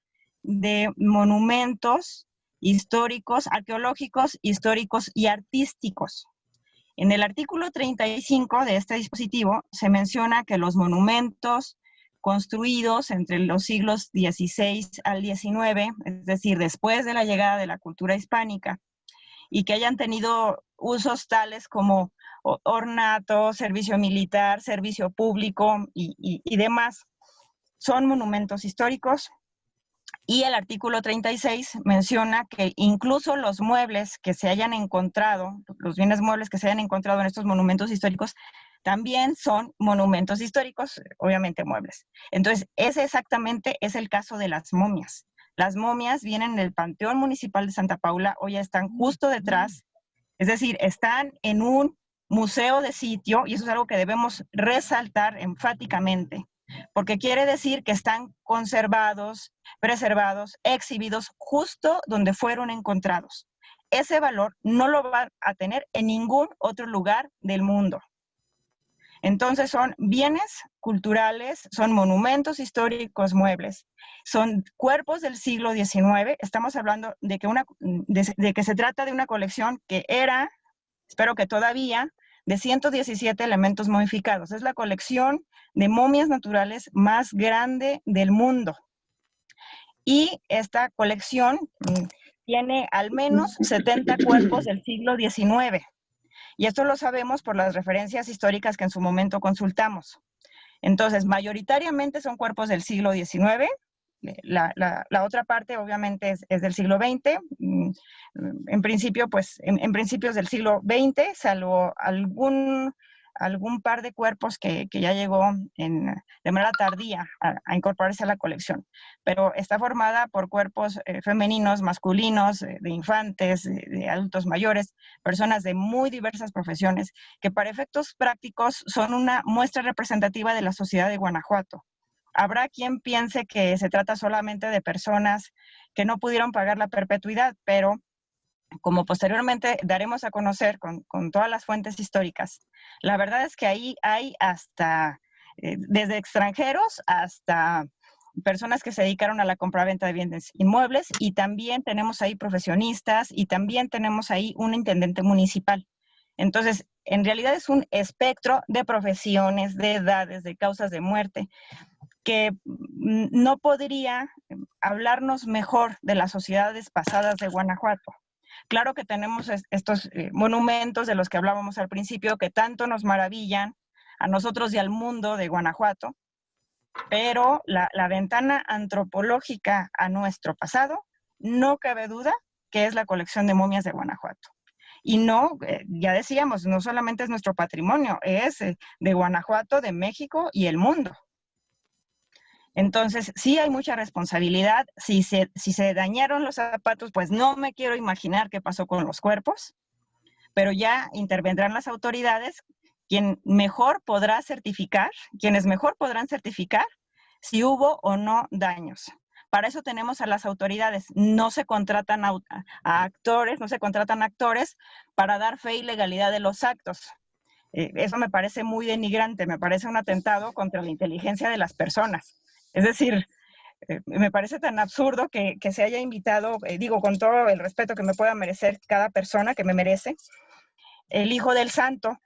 de Monumentos Históricos, Arqueológicos, Históricos y Artísticos. En el artículo 35 de este dispositivo se menciona que los monumentos, construidos entre los siglos XVI al XIX, es decir, después de la llegada de la cultura hispánica, y que hayan tenido usos tales como ornato, servicio militar, servicio público y, y demás. Son monumentos históricos y el artículo 36 menciona que incluso los muebles que se hayan encontrado, los bienes muebles que se hayan encontrado en estos monumentos históricos, también son monumentos históricos, obviamente muebles. Entonces, ese exactamente es el caso de las momias. Las momias vienen del Panteón Municipal de Santa Paula, hoy ya están justo detrás, es decir, están en un museo de sitio, y eso es algo que debemos resaltar enfáticamente, porque quiere decir que están conservados, preservados, exhibidos justo donde fueron encontrados. Ese valor no lo va a tener en ningún otro lugar del mundo. Entonces son bienes culturales, son monumentos históricos muebles, son cuerpos del siglo XIX. Estamos hablando de que, una, de, que se trata de una colección que era, espero que todavía, de 117 elementos modificados. Es la colección de momias naturales más grande del mundo. Y esta colección mm, tiene al menos 70 cuerpos del siglo XIX. Y esto lo sabemos por las referencias históricas que en su momento consultamos. Entonces, mayoritariamente son cuerpos del siglo XIX, la, otra parte obviamente es, del siglo XX, mm, en principio, pues, en, principios del siglo XX, salvo algún algún par de cuerpos que, ya llegó de manera tardía a, incorporarse a la colección, pero está formada por cuerpos eh, femeninos, masculinos, eh, de infantes, de, adultos mayores, personas de muy diversas profesiones, que para efectos prácticos son una muestra representativa de la sociedad de Guanajuato. Habrá quien piense que se trata solamente de personas que no pudieron pagar la perpetuidad, pero como posteriormente daremos a conocer con, todas las fuentes históricas, la verdad es que ahí hay hasta, eh, desde extranjeros hasta personas que se dedicaron a la compra-venta de bienes inmuebles y también tenemos ahí profesionistas y también tenemos ahí un intendente municipal. Entonces, en realidad es un espectro de profesiones, de edades, de causas de muerte, que no podría hablarnos mejor de las sociedades pasadas de Guanajuato. Claro que tenemos estos eh, monumentos de los que hablábamos al principio que tanto nos maravillan a nosotros y al mundo de Guanajuato, pero la, ventana antropológica a nuestro pasado, no cabe duda que es la colección de momias de Guanajuato. Y no, eh, ya decíamos, no solamente es nuestro patrimonio, es eh, de Guanajuato, de México y el mundo. Entonces, sí hay mucha responsabilidad. Si se, si se dañaron los zapatos, pues no me quiero imaginar qué pasó con los cuerpos, pero ya intervendrán las autoridades, quien mejor podrá certificar, quienes mejor podrán certificar si hubo o no daños. Para eso tenemos a las autoridades. No se contratan a, actores, no se contratan actores para dar fe y legalidad de los actos. Eh, eso me parece muy denigrante, me parece un atentado contra la inteligencia de las personas. Es decir, eh, me parece tan absurdo que, se haya invitado, eh, digo, con todo el respeto que me pueda merecer cada persona que me merece, el hijo del santo.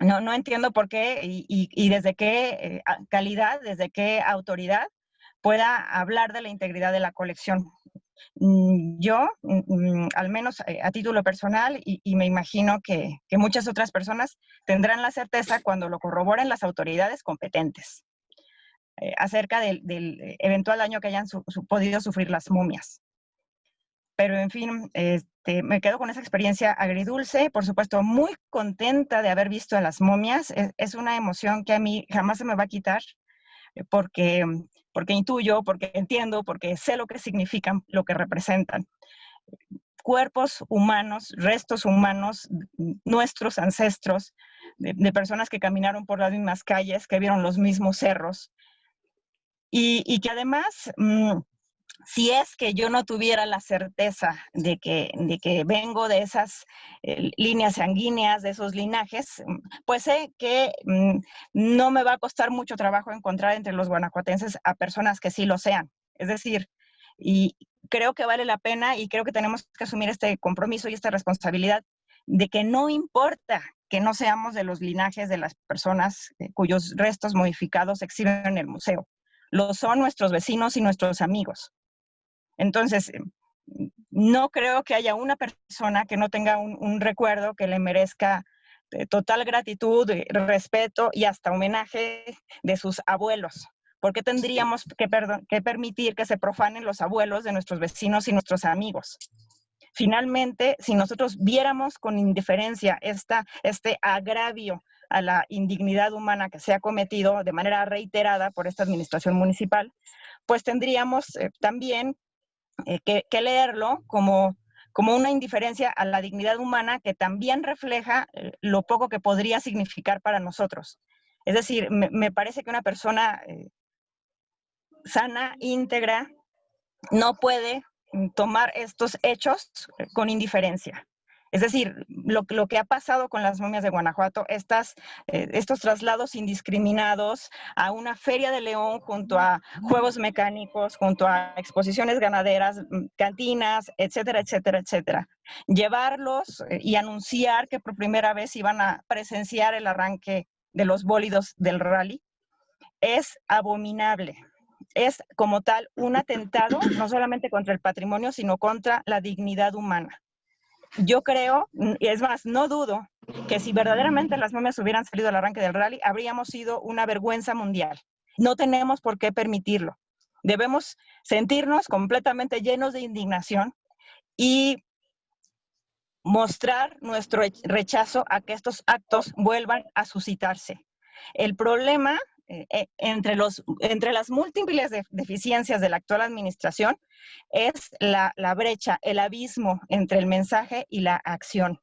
No, no entiendo por qué y, desde qué eh, calidad, desde qué autoridad pueda hablar de la integridad de la colección. Mm, yo, mm, al menos a título personal, y, me imagino que, muchas otras personas tendrán la certeza cuando lo corroboren las autoridades competentes eh, acerca del, eventual daño que hayan podido sufrir las momias. Pero en fin, este, me quedo con esa experiencia agridulce, por supuesto muy contenta de haber visto a las momias. Es, es una emoción que a mí jamás se me va a quitar eh, porque porque intuyo, porque entiendo, porque sé lo que significan, lo que representan. Cuerpos humanos, restos humanos, nuestros ancestros, de, personas que caminaron por las mismas calles, que vieron los mismos cerros, y, que además mm, si es que yo no tuviera la certeza de que, de que vengo de esas eh, líneas sanguíneas, de esos linajes, mm, pues sé que mm, no me va a costar mucho trabajo encontrar entre los guanajuatenses a personas que sí lo sean. Es decir, y creo que vale la pena y creo que tenemos que asumir este compromiso y esta responsabilidad de que no importa que no seamos de los linajes de las personas eh, cuyos restos modificados exhiben en el museo. Lo son nuestros vecinos y nuestros amigos. Entonces, em, no creo que haya una persona que no tenga un, recuerdo que le merezca total gratitud, respeto y hasta homenaje de sus abuelos. ¿Por qué tendríamos que, que permitir que se profanen los abuelos de nuestros vecinos y nuestros amigos? Finalmente, si nosotros viéramos con indiferencia esta, este agravio a la indignidad humana que se ha cometido de manera reiterada por esta administración municipal, pues tendríamos eh, también eh, que, leerlo como, como una indiferencia a la dignidad humana que también refleja eh, lo poco que podría significar para nosotros. Es decir, me, parece que una persona sana, íntegra, no puede mm, tomar estos hechos con indiferencia. Es decir, lo, que ha pasado con las momias de Guanajuato, eh, estos traslados indiscriminados a una feria de León junto a juegos mecánicos, junto a exposiciones ganaderas, mm, cantinas, etcétera, etcétera, etcétera. Llevarlos eh, y anunciar que por primera vez iban a presenciar el arranque de los bólidos del rally es abominable es como tal un atentado no solamente contra el patrimonio, sino contra la dignidad humana yo creo, y es más, no dudo, que si verdaderamente las momias hubieran salido al arranque del rally, habríamos sido una vergüenza mundial. No tenemos por qué permitirlo. Debemos sentirnos completamente llenos de indignación y mostrar nuestro rechazo a que estos actos vuelvan a suscitarse. El problema eh, eh, entre, los, entre las múltiples deficiencias de la actual administración es la, brecha, el abismo entre el mensaje y la acción.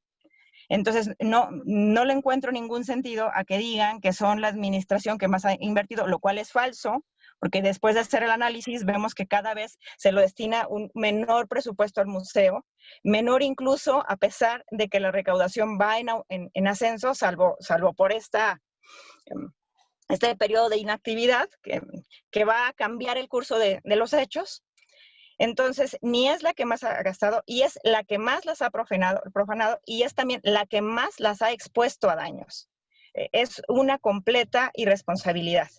Entonces, no, no le encuentro ningún sentido a que digan que son la administración que más ha invertido, lo cual es falso, porque después de hacer el análisis vemos que cada vez se lo destina un menor presupuesto al museo, menor incluso a pesar de que la recaudación va en, ascenso, salvo, salvo por esta em, este periodo de inactividad que, va a cambiar el curso de, los hechos. Entonces, ni es la que más ha gastado y es la que más las ha profanado, profanado y es también la que más las ha expuesto a daños. Eh, es una completa irresponsabilidad.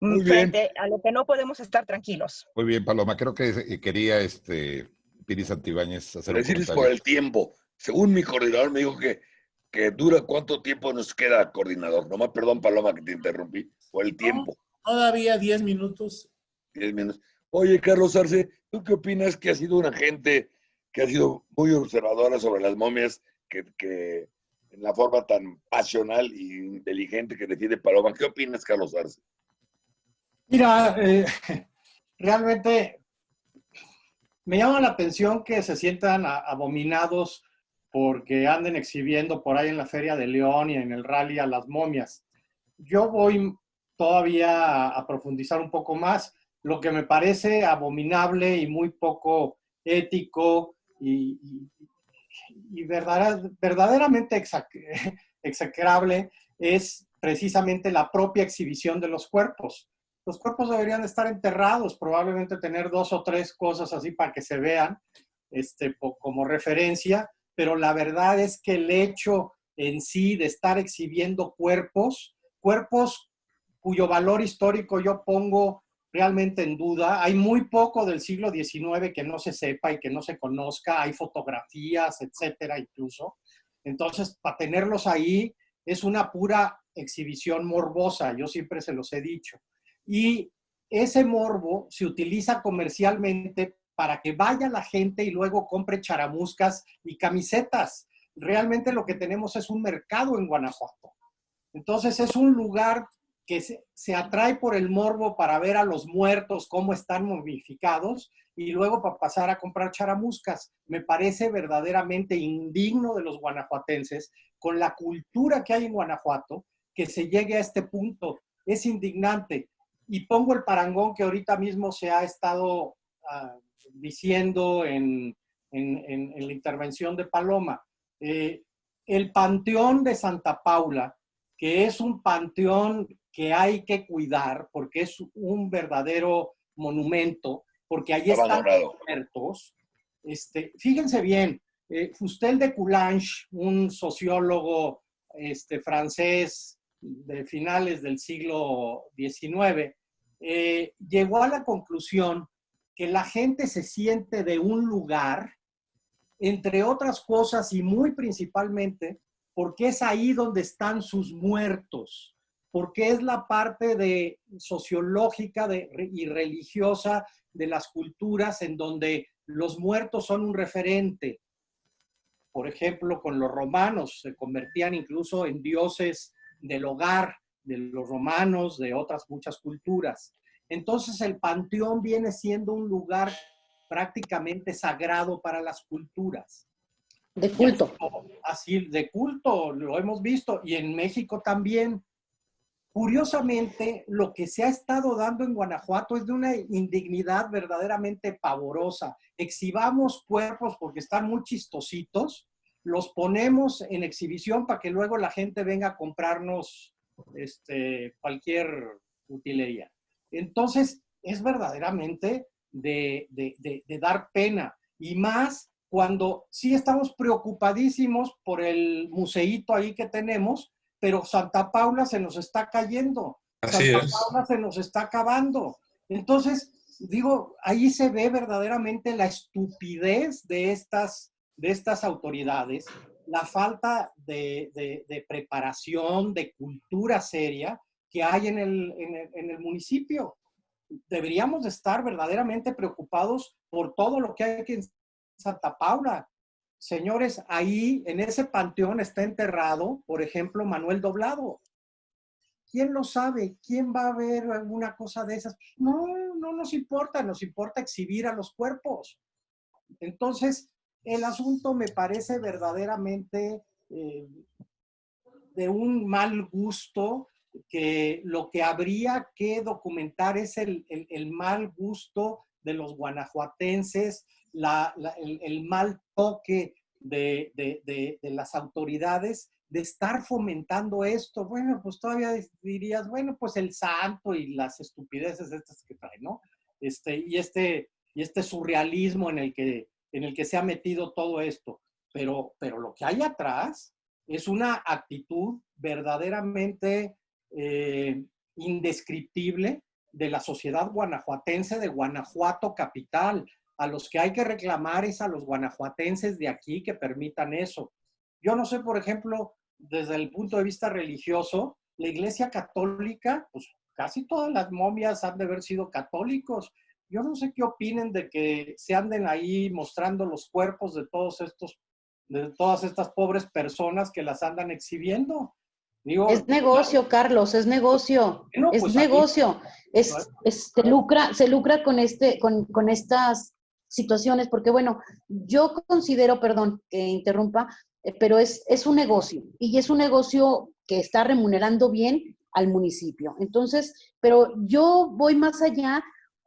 Muy frente a lo que no podemos estar tranquilos. Muy bien, Paloma. Creo que quería este Piri Santibáñez hacer Decirles por el tiempo. Según mi coordinador me dijo que que dura cuánto tiempo nos queda, coordinador. Nomás perdón, Paloma, que te interrumpí, por el tiempo. todavía 10 minutos. 10 minutos. Oye, Carlos Arce, ¿tú qué opinas que ha sido una gente que ha sido muy observadora sobre las momias, que, que en la forma tan pasional e inteligente que defiende Paloma? ¿Qué opinas, Carlos Arce? Mira, eh, <laughs> realmente me llama la atención que se sientan abominados porque anden exhibiendo por ahí en la Feria de León y en el rally a las momias. Yo voy todavía a, profundizar un poco más. Lo que me parece abominable y muy poco ético y, verdaderamente <laughs> execrable es precisamente la propia exhibición de los cuerpos. Los cuerpos deberían estar enterrados, probablemente tener dos o tres cosas así para que se vean este, como referencia, pero la verdad es que el hecho en sí de estar exhibiendo cuerpos, cuerpos cuyo valor histórico yo pongo realmente en duda. Hay muy poco del siglo XIX que no se sepa y que no se conozca. Hay fotografías, etcétera, incluso. Entonces, para tenerlos ahí es una pura exhibición morbosa. Yo siempre se los he dicho. Y ese morbo se utiliza comercialmente para que vaya la gente y luego compre charamuscas y camisetas. Realmente lo que tenemos es un mercado en Guanajuato. Entonces es un lugar que se, atrae por el morbo para ver a los muertos cómo están momificados y luego para pasar a comprar charamuscas. Me parece verdaderamente indigno de los guanajuatenses con la cultura que hay en Guanajuato que se llegue a este punto. Es indignante. Y pongo el parangón que ahorita mismo se ha estado ah, diciendo en, la intervención de Paloma. Eh, el Panteón de Santa Paula, que es un panteón que hay que cuidar porque es un verdadero monumento, porque ahí están los muertos. Este, fíjense bien, eh, Fustel de Coulanges, un sociólogo este, francés de finales del siglo XIX, eh, llegó a la conclusión que la gente se siente de un lugar, entre otras cosas y muy principalmente, porque es ahí donde están sus muertos porque es la parte de, sociológica y religiosa de las culturas en donde los muertos son un referente. Por ejemplo, con los romanos se convertían incluso en dioses del hogar de los romanos, de otras muchas culturas. Entonces el panteón viene siendo un lugar prácticamente sagrado para las culturas. De culto. Así, de culto, lo hemos visto. Y en México también Curiosamente, lo que se ha estado dando en Guanajuato es de una indignidad verdaderamente pavorosa. Exhibamos cuerpos porque están muy chistositos, los ponemos en exhibición para que luego la gente venga a comprarnos este, cualquier utilería. Entonces, es verdaderamente de, de dar pena. Y más cuando sí estamos preocupadísimos por el museíto ahí que tenemos, pero Santa Paula se nos está cayendo. Santa Paula se nos está acabando. Entonces, digo, ahí se ve verdaderamente la estupidez de estas, de estas autoridades, la falta de, preparación, de cultura seria que hay en el, en el municipio. Deberíamos estar verdaderamente preocupados por todo lo que hay aquí en Santa Paula. Señores, ahí en ese panteón está enterrado, por ejemplo, Manuel Doblado. ¿Quién lo sabe? ¿Quién va a ver alguna cosa de esas? No, no nos importa, nos importa exhibir a los cuerpos. Entonces, el asunto me parece verdaderamente eh, de un mal gusto, que lo que habría que documentar es el, mal gusto de los guanajuatenses, el, mal toque de, las autoridades de estar fomentando esto. Bueno, pues todavía dirías, bueno, pues el santo y las estupideces estas que trae, ¿no? Este, y, este, y este surrealismo en el, que, en el que se ha metido todo esto. Pero, pero lo que hay atrás es una actitud verdaderamente eh, indescriptible de la sociedad guanajuatense de Guanajuato capital, a los que hay que reclamar es a los guanajuatenses de aquí que permitan eso. Yo no sé, por ejemplo, desde el punto de vista religioso, la Iglesia Católica, pues casi todas las momias han de haber sido católicos. Yo no sé qué opinen de que se anden ahí mostrando los cuerpos de todos estos, de todas estas pobres personas que las andan exhibiendo es negocio, Carlos, es negocio. es pues negocio. Es, se, lucra, se lucra con, este, con, con, estas situaciones, porque bueno, yo considero, perdón que interrumpa, eh, pero es, es un negocio y es un negocio que está remunerando bien al municipio. Entonces, pero yo voy más allá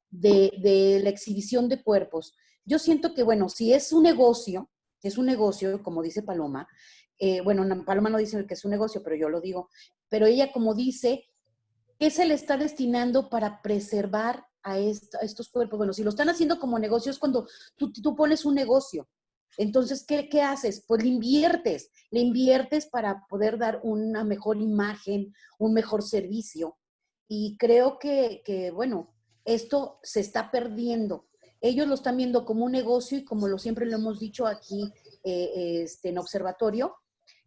de, de la exhibición de cuerpos. Yo siento que, bueno, si es un negocio, es un negocio, como dice Paloma, eh, bueno, Paloma no dice que es un negocio, pero yo lo digo, pero ella como dice, ¿qué se le está destinando para preservar a, estos cuerpos? Bueno, si lo están haciendo como negocio es cuando tú, pones un negocio. Entonces, ¿qué, ¿qué, haces? Pues le inviertes, le inviertes para poder dar una mejor imagen, un mejor servicio. Y creo que, que, bueno, esto se está perdiendo. Ellos lo están viendo como un negocio y como lo siempre lo hemos dicho aquí eh, este, en observatorio,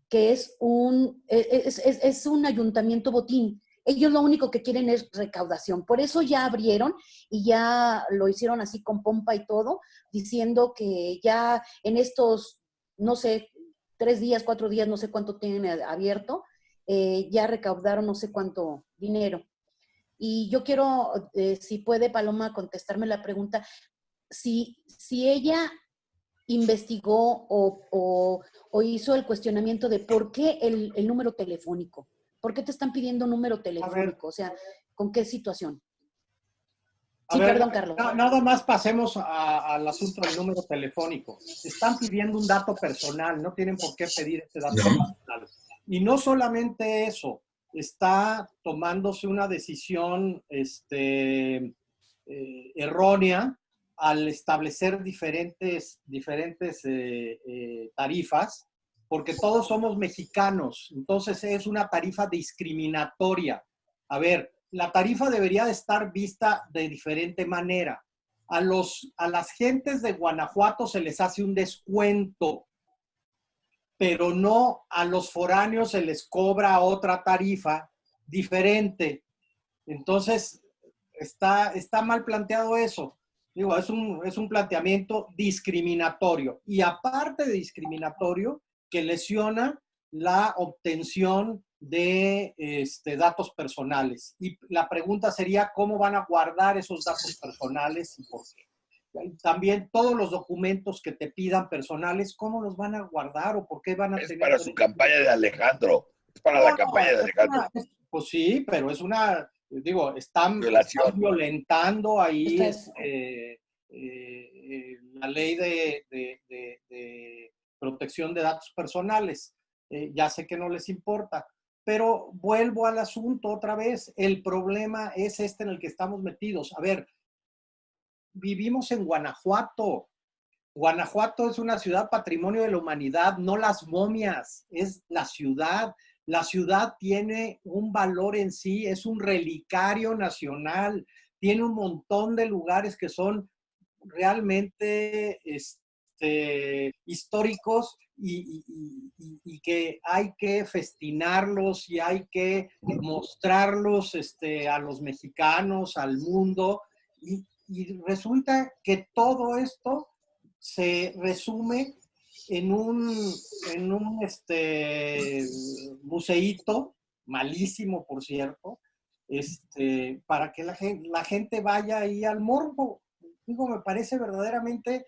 que es un, e, e, es, es, es un ayuntamiento botín. Ellos lo único que quieren es recaudación. Por eso ya abrieron y ya lo hicieron así con pompa y todo, diciendo que ya en estos, no sé, tres días, cuatro días, no sé cuánto tienen abierto, eh, ya recaudaron no sé cuánto dinero. Y yo quiero, eh, si puede Paloma contestarme la pregunta, si, si ella investigó o, o, o, hizo el cuestionamiento de por qué el, el número telefónico. ¿Por qué te están pidiendo número telefónico? O sea, ¿con qué situación? Sí, ver, perdón, Carlos. Nada más pasemos a, al asunto del número telefónico. Están pidiendo un dato personal, no tienen por qué pedir ese dato personal. Y no solamente eso, está tomándose una decisión este, eh, errónea al establecer diferentes, diferentes eh, eh, tarifas porque todos somos mexicanos, entonces es una tarifa discriminatoria. A ver, la tarifa debería de estar vista de diferente manera. A, los, a las gentes de Guanajuato se les hace un descuento, pero no a los foráneos se les cobra otra tarifa diferente. Entonces, está, está mal planteado eso. Digo, es un, es un planteamiento discriminatorio. Y aparte de discriminatorio, que lesiona la obtención de este, datos personales. Y la pregunta sería, ¿cómo van a guardar esos datos personales y por qué? También todos los documentos que te pidan personales, ¿cómo los van a guardar o por qué van a es tener? para su campaña de Alejandro. Es para no, la campaña de Alejandro. Una, pues sí, pero es una, digo, están, están violentando ahí este, eh, eh, la ley de, de, de, de protección de datos personales. Eh, ya sé que no les importa, pero vuelvo al asunto otra vez. El problema es este en el que estamos metidos. A ver, vivimos en Guanajuato. Guanajuato es una ciudad patrimonio de la humanidad, no las momias, es la ciudad. La ciudad tiene un valor en sí, es un relicario nacional, tiene un montón de lugares que son realmente este, históricos y, que hay que festinarlos y hay que mostrarlos este, a los mexicanos, al mundo. Y resulta que todo esto se resume en un, en un este, museíto, malísimo por cierto, este, para que la gente, la gente vaya ahí al morbo. Digo, me parece verdaderamente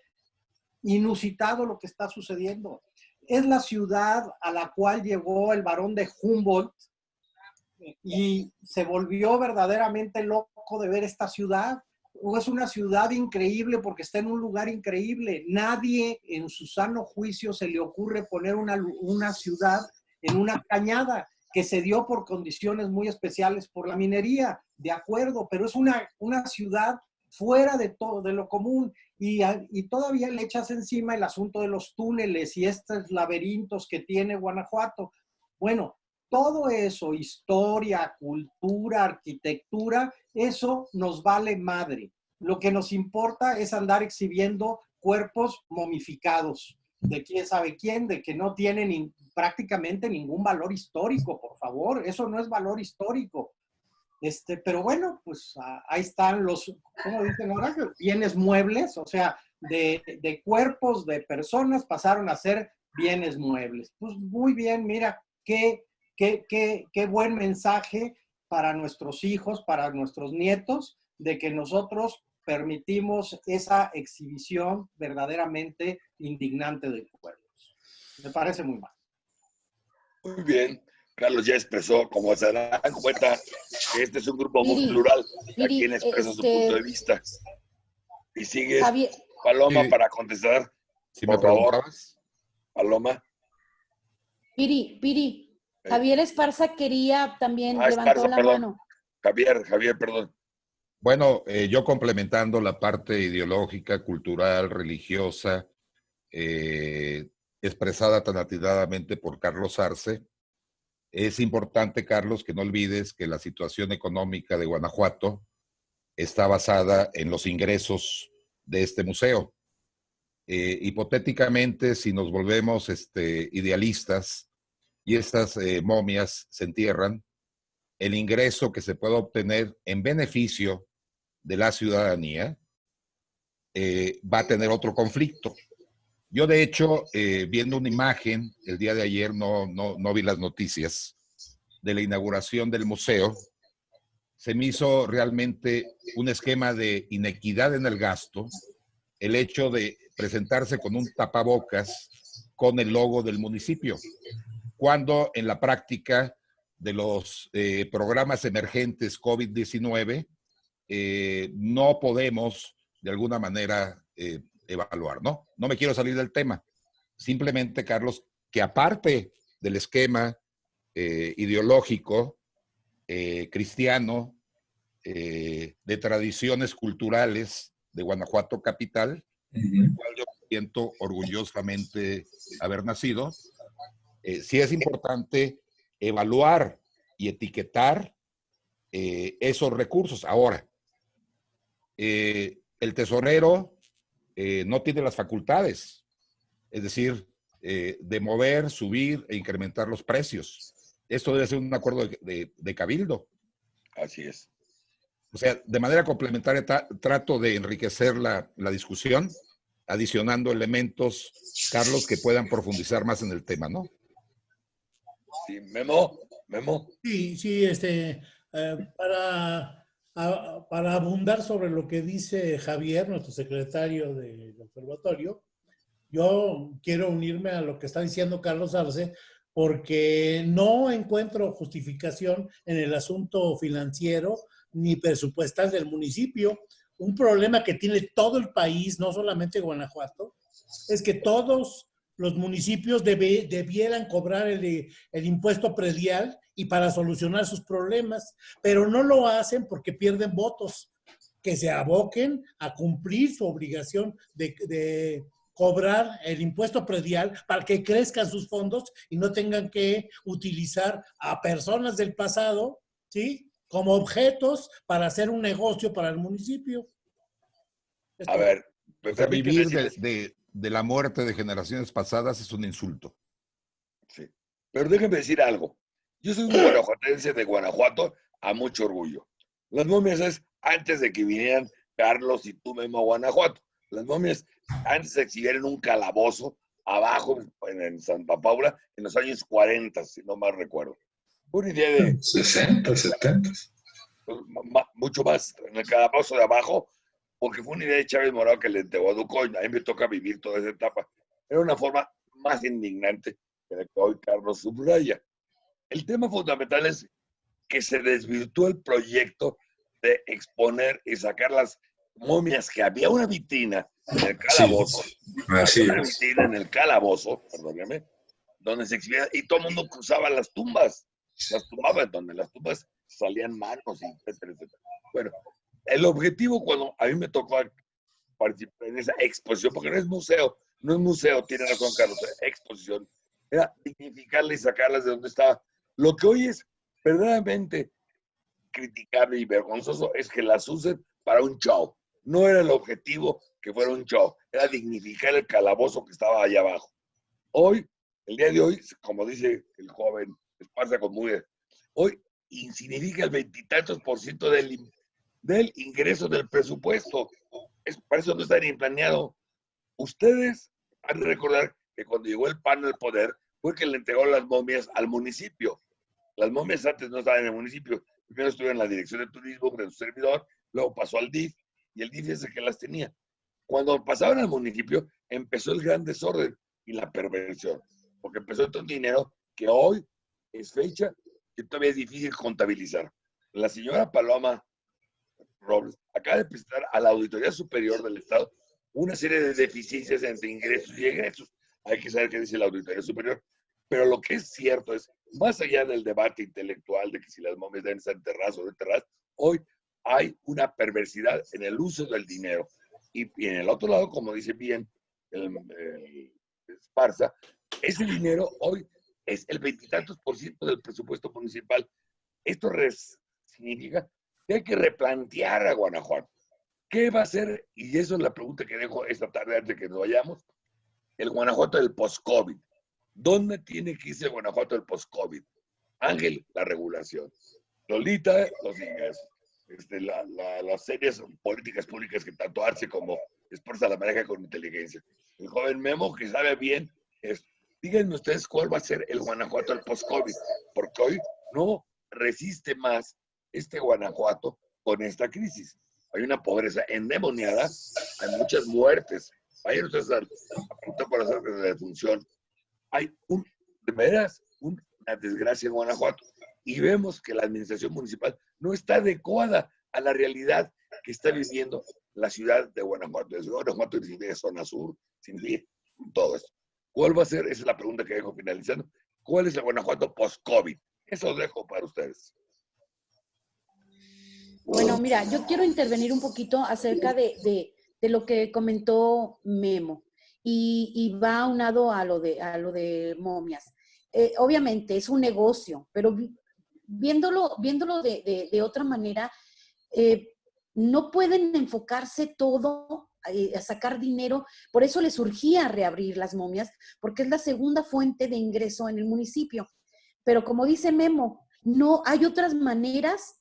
inusitado lo que está sucediendo. Es la ciudad a la cual llegó el varón de Humboldt y se volvió verdaderamente loco de ver esta ciudad. Es una ciudad increíble porque está en un lugar increíble. Nadie en su sano juicio se le ocurre poner una, una ciudad en una cañada que se dio por condiciones muy especiales por la minería, de acuerdo, pero es una, una ciudad fuera de todo, de lo común, y, y, todavía le echas encima el asunto de los túneles y estos laberintos que tiene Guanajuato. Bueno, todo eso, historia, cultura, arquitectura, eso nos vale madre. Lo que nos importa es andar exhibiendo cuerpos momificados de quién sabe quién, de que no tienen prácticamente ningún valor histórico, por favor. Eso no es valor histórico. Este, pero bueno, pues ahí están los, ¿cómo dicen ahora? Bienes muebles, o sea, de, de, cuerpos de personas pasaron a ser bienes muebles. Pues muy bien, mira, qué, qué, qué, qué buen mensaje para nuestros hijos, para nuestros nietos, de que nosotros permitimos esa exhibición verdaderamente indignante de cuerpos. Me parece muy mal. Muy bien. Carlos ya expresó, como se dan cuenta, que este es un grupo muy plural. Miri, a quien expresa este, su punto de vista. Y sigue Javier, Paloma sí. para contestar. Si por me favor. Paloma. Piri, Piri. Javier Esparza quería también, ah, levantó Esparza, la perdón. mano. Javier, Javier, perdón. Bueno, eh, yo complementando la parte ideológica, cultural, religiosa, eh, expresada tan atinadamente por Carlos Arce. Es importante, Carlos, que no olvides que la situación económica de Guanajuato está basada en los ingresos de este museo. Eh, hipotéticamente, si nos volvemos este, idealistas y estas eh, momias se entierran, el ingreso que se pueda obtener en beneficio de la ciudadanía eh, va a tener otro conflicto. Yo, de hecho, viendo una imagen el día de ayer, no, no, no vi las noticias, de la inauguración del museo, se me hizo realmente un esquema de inequidad en el gasto, el hecho de presentarse con un tapabocas con el logo del municipio, cuando en la práctica de los eh, programas emergentes COVID-19 eh, no podemos de alguna manera eh, evaluar, ¿no? No me quiero salir del tema. Simplemente, Carlos, que aparte del esquema ideológico, cristiano, de tradiciones culturales de Guanajuato Capital, el cual yo siento orgullosamente haber nacido. Eh, sí es importante evaluar y etiquetar eh, esos recursos. Ahora, eh, el tesorero no tiene las facultades, es decir, de mover, subir e incrementar los precios. Esto debe ser un acuerdo de cabildo. Así es. O sea, de manera complementaria trato de enriquecer la, discusión, adicionando elementos, Carlos, que puedan profundizar más en el tema, ¿no? Sí, Memo, Memo. Sí, sí, este, eh, para, para abundar sobre lo que dice Javier, nuestro secretario del observatorio, yo quiero unirme a lo que está diciendo Carlos Arce, porque no encuentro justificación en el asunto financiero ni presupuestal del municipio. Un problema que tiene todo el país, no solamente Guanajuato, es que todos los municipios debieran cobrar el, el, impuesto predial y para solucionar sus problemas, pero no lo hacen porque pierden votos, que se aboquen a cumplir su obligación de, de cobrar el impuesto predial para que crezcan sus fondos y no tengan que utilizar a personas del pasado, ¿sí? como objetos para hacer un negocio para el municipio. A ver, vivir de, la muerte de generaciones pasadas es un insulto. Sí. Pero déjenme decir algo. Yo soy un guanajuatense de Guanajuato a mucho orgullo. Las momias es antes de que vinieran Carlos y tú mismo a Guanajuato. Las momias antes se exhibieron en un calabozo abajo en Santa Paula en los años 40, si no mal recuerdo. Una idea de... 60, 70. Pues, mucho más en el calabozo de abajo, porque fue una idea de Chávez Morado que le entregó a Ducoy. A mí me toca vivir toda esa etapa. Era una forma más indignante que la que hoy Carlos subraya. El tema fundamental es que se desvirtuó el proyecto de exponer y sacar las momias, que había una vitrina en el calabozo. Así una vitrina en el calabozo, perdóname, donde se exhibía y todo el mundo cruzaba las tumbas las tumbaban, donde las tumbas salían manos, etcétera, etcétera. Bueno, el objetivo cuando a mí me tocó participar en esa exposición, porque no es museo, no es museo, tiene razón Carlos, exposición, era dignificarla y sacarlas de donde estaba. Lo que hoy es verdaderamente criticable y vergonzoso es que las usen para un show. No era el objetivo que fuera un show, era dignificar el calabozo que estaba allá abajo. Hoy, el día de hoy, como dice el joven pasa con muy... Hoy insignifica el veintitantos por ciento del, del ingreso del presupuesto. Es, para eso no está ni planeado. Ustedes han de recordar que cuando llegó el PAN al poder fue que le entregó las momias al municipio. Las momias antes no estaban en el municipio. Primero estuvieron en la dirección de turismo de su servidor, luego pasó al DIF y el DIF es el que las tenía. Cuando pasaron al municipio, empezó el gran desorden y la perversión, porque empezó todo el dinero que hoy es fecha que todavía es difícil contabilizar. La señora Paloma Robles acaba de presentar a la Auditoría Superior del Estado una serie de deficiencias entre ingresos y egresos. Hay que saber qué dice la Auditoría Superior. Pero lo que es cierto es, más allá del debate intelectual de que si las momias deben ser enterradas o no enterradas, hoy hay una perversidad en el uso del dinero. Y, y en el otro lado, como dice bien el, Esparza, ese dinero hoy es el veintitantos por ciento del presupuesto municipal. Esto significa que hay que replantear a Guanajuato. ¿Qué va a hacer? Y eso es la pregunta que dejo esta tarde antes de que nos vayamos. El Guanajuato del post-COVID. ¿Dónde tiene que irse el Guanajuato del post-COVID? Ángel, la regulación. Lolita, los ingresos. Este, las series políticas públicas que tanto Arce como Esparza la maneja con inteligencia. El joven Memo que sabe bien es, díganme ustedes cuál va a ser el Guanajuato del post-COVID, porque hoy no resiste más este Guanajuato con esta crisis. Hay una pobreza endemoniada, hay muchas muertes. Vayan ustedes a apuntar por las de función. Hay un, de veras, una desgracia en Guanajuato. Y vemos que la administración municipal no está adecuada a la realidad que está viviendo la ciudad de Guanajuato. Desde Guanajuato de zona sur, sin todo esto. ¿Cuál va a ser? Esa es la pregunta que dejo finalizando. ¿Cuál es el Guanajuato post-COVID? Eso dejo para ustedes. Bueno, mira, yo quiero intervenir un poquito acerca de, lo que comentó Memo y, va aunado a lo de, a lo de momias. Eh, obviamente es un negocio, pero viéndolo, viéndolo de, otra manera, eh, no pueden enfocarse todo eh, a sacar dinero, por eso les surgía reabrir las momias, porque es la segunda fuente de ingreso en el municipio. Pero como dice Memo, no hay otras maneras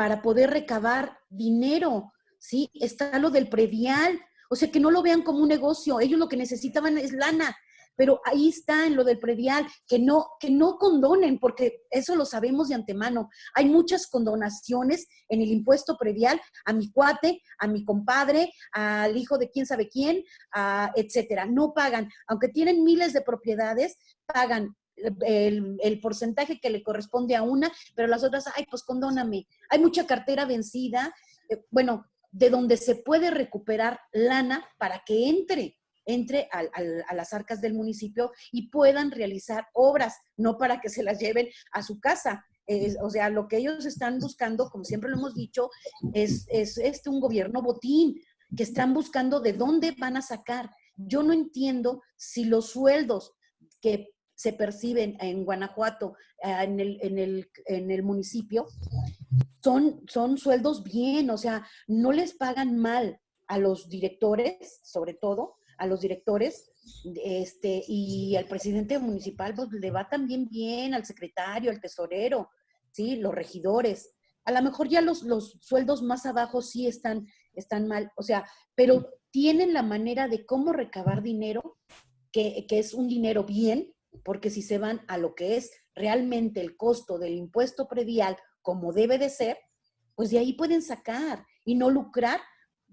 para poder recabar dinero, ¿sí? Está lo del predial, o sea, que no lo vean como un negocio, ellos lo que necesitaban es lana, pero ahí está en lo del predial, que no, que no condonen, porque eso lo sabemos de antemano. Hay muchas condonaciones en el impuesto predial a mi cuate, a mi compadre, al hijo de quién sabe quién, etcétera. No pagan, aunque tienen miles de propiedades, pagan el, porcentaje que le corresponde a una, pero las otras, ay, pues condóname. Hay mucha cartera vencida, eh, bueno, de donde se puede recuperar lana para que entre entre a, las arcas del municipio y puedan realizar obras, no para que se las lleven a su casa. o sea, lo que ellos están buscando, como siempre lo hemos dicho, es, es este un gobierno botín, que están buscando de dónde van a sacar. Yo no entiendo si los sueldos que se perciben en Guanajuato, eh, en el, en el, en el municipio, son, son sueldos bien, o sea, no les pagan mal a los directores, sobre todo, a los directores, este, y al presidente municipal, pues le va también bien, al secretario, al tesorero, ¿sí? Los regidores. A lo mejor ya los, los sueldos más abajo sí están, están mal, o sea, pero tienen la manera de cómo recabar dinero, que, que es un dinero bien, porque si se van a lo que es realmente el costo del impuesto predial como debe de ser, pues de ahí pueden sacar y no lucrar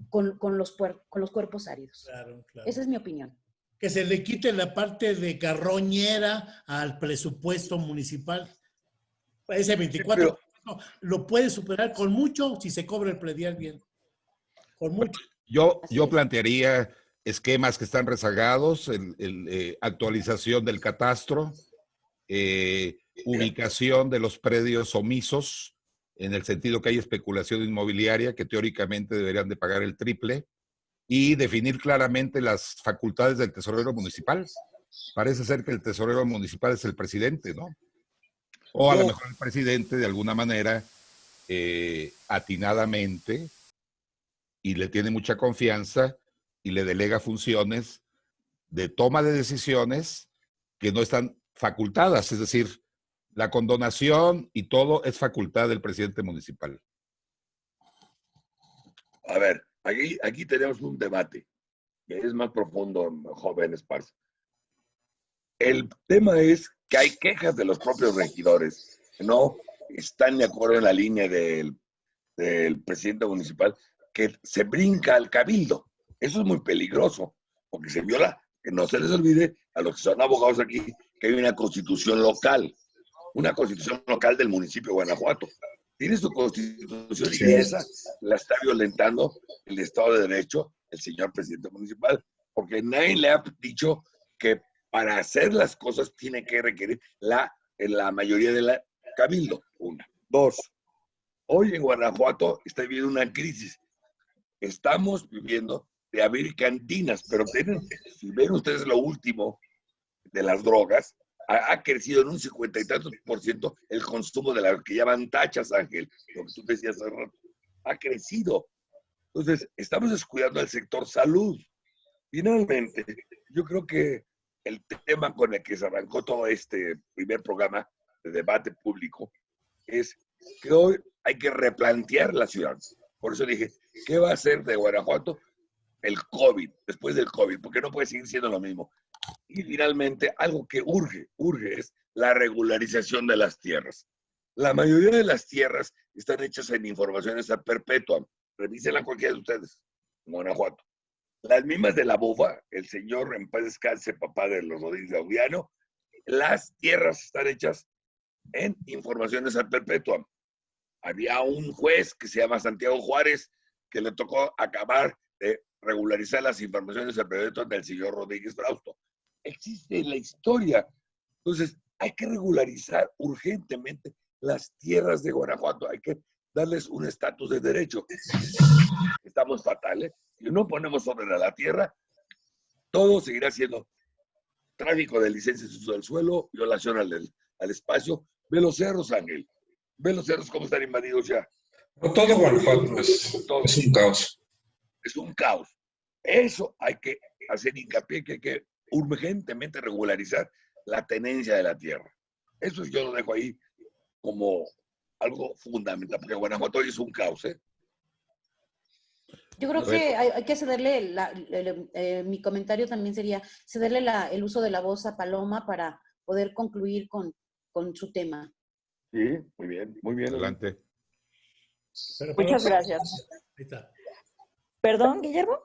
con, los, con los cuerpos áridos. Esa es mi opinión. Que se le quite la parte de carroñera al presupuesto municipal. Ese 24 lo puede superar con mucho si se cobra el predial bien. Con mucho. Yo, yo plantearía esquemas que están rezagados, el, eh, actualización del catastro, eh, ubicación de los predios omisos, en el sentido que hay especulación inmobiliaria, que teóricamente deberían de pagar el triple, y definir claramente las facultades del tesorero municipal. Parece ser que el tesorero municipal es el presidente, ¿no? O a lo mejor el presidente de alguna manera, eh, atinadamente, y le tiene mucha confianza, y le delega funciones de toma de decisiones que no están facultadas, es decir, la condonación y todo es facultad del presidente municipal. A ver, aquí, aquí tenemos un debate que es más profundo, joven Esparza. El tema es que hay quejas de los propios regidores que no están de acuerdo en la línea del, del presidente municipal que se brinca al cabildo. Eso es muy peligroso, porque se viola, que no se les olvide a los que son abogados aquí, que hay una constitución local, una constitución local del municipio de Guanajuato. Tiene su constitución y esa la está violentando el Estado de Derecho, el señor presidente municipal, porque nadie le ha dicho que para hacer las cosas tiene que requerir la, la mayoría de la cabildo. Una. Dos. Hoy en Guanajuato está viviendo una crisis. Estamos viviendo de abrir cantinas, pero si ven ustedes lo último de las drogas, ha, crecido en un cincuenta y tantos por ciento el consumo de las que llaman tachas, Ángel, lo que tú decías hace rato. Ha crecido. Entonces, estamos descuidando el sector salud. Finalmente, yo creo que el tema con el que se arrancó todo este primer programa de debate público es que hoy hay que replantear la ciudad. Por eso dije, ¿qué va a hacer de Guanajuato el COVID, después del COVID? Porque no puede seguir siendo lo mismo. Y finalmente, algo que urge, urge es la regularización de las tierras. La mayoría de las tierras están hechas en informaciones a perpetua. Revísenla cualquiera de ustedes, en Guanajuato. Las mismas de la bufa, el señor en paz descanse, papá de los Rodríguez Gaudiano, las tierras están hechas en informaciones a perpetua. Había un juez que se llama Santiago Juárez que le tocó acabar de regularizar las informaciones a perpetua del señor Rodríguez Frausto existe en la historia. Entonces, hay que regularizar urgentemente las tierras de Guanajuato, hay que darles un estatus de derecho. Estamos fatales. Si no ponemos orden a la tierra, todo seguirá siendo tráfico de licencias de uso del suelo, violación al, al espacio. Ve los cerros, Ángel. Ve los cerros cómo están invadidos ya. todo Guanajuato es, todo. es un caos. Es un caos. Eso hay que hacer hincapié que hay que urgentemente regularizar la tenencia de la tierra. Eso yo lo dejo ahí como algo fundamental, porque Guanajuato es un caos. ¿eh? Yo creo que hay, que cederle, eh, mi comentario también sería cederle el uso de la voz a Paloma para poder concluir con, con su tema. Sí, muy bien, muy bien. Adelante. Muchas gracias. ¿Perdón, Guillermo?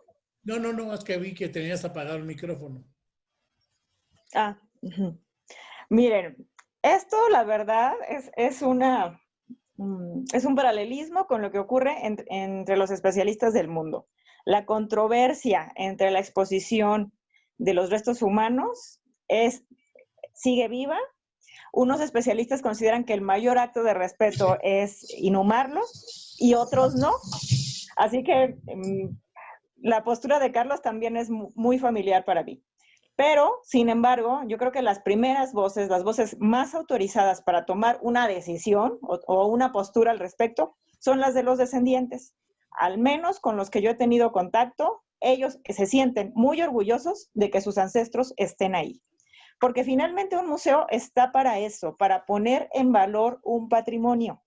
No, no, no, es que vi que tenías apagado el micrófono. Ah, miren, esto la verdad es, una, mm, es un paralelismo con lo que ocurre entre los especialistas del mundo. La controversia entre la exposición de los restos humanos es, sigue viva. Unos especialistas consideran que el mayor acto de respeto es inhumarlos y otros no. Así que mm, la postura de Carlos también es muy familiar para mí. Pero, sin embargo, yo creo que las primeras voces, las voces más autorizadas para tomar una decisión o, una postura al respecto, son las de los descendientes. Al menos con los que yo he tenido contacto, ellos se sienten muy orgullosos de que sus ancestros estén ahí. Porque finalmente un museo está para eso, para poner en valor un patrimonio.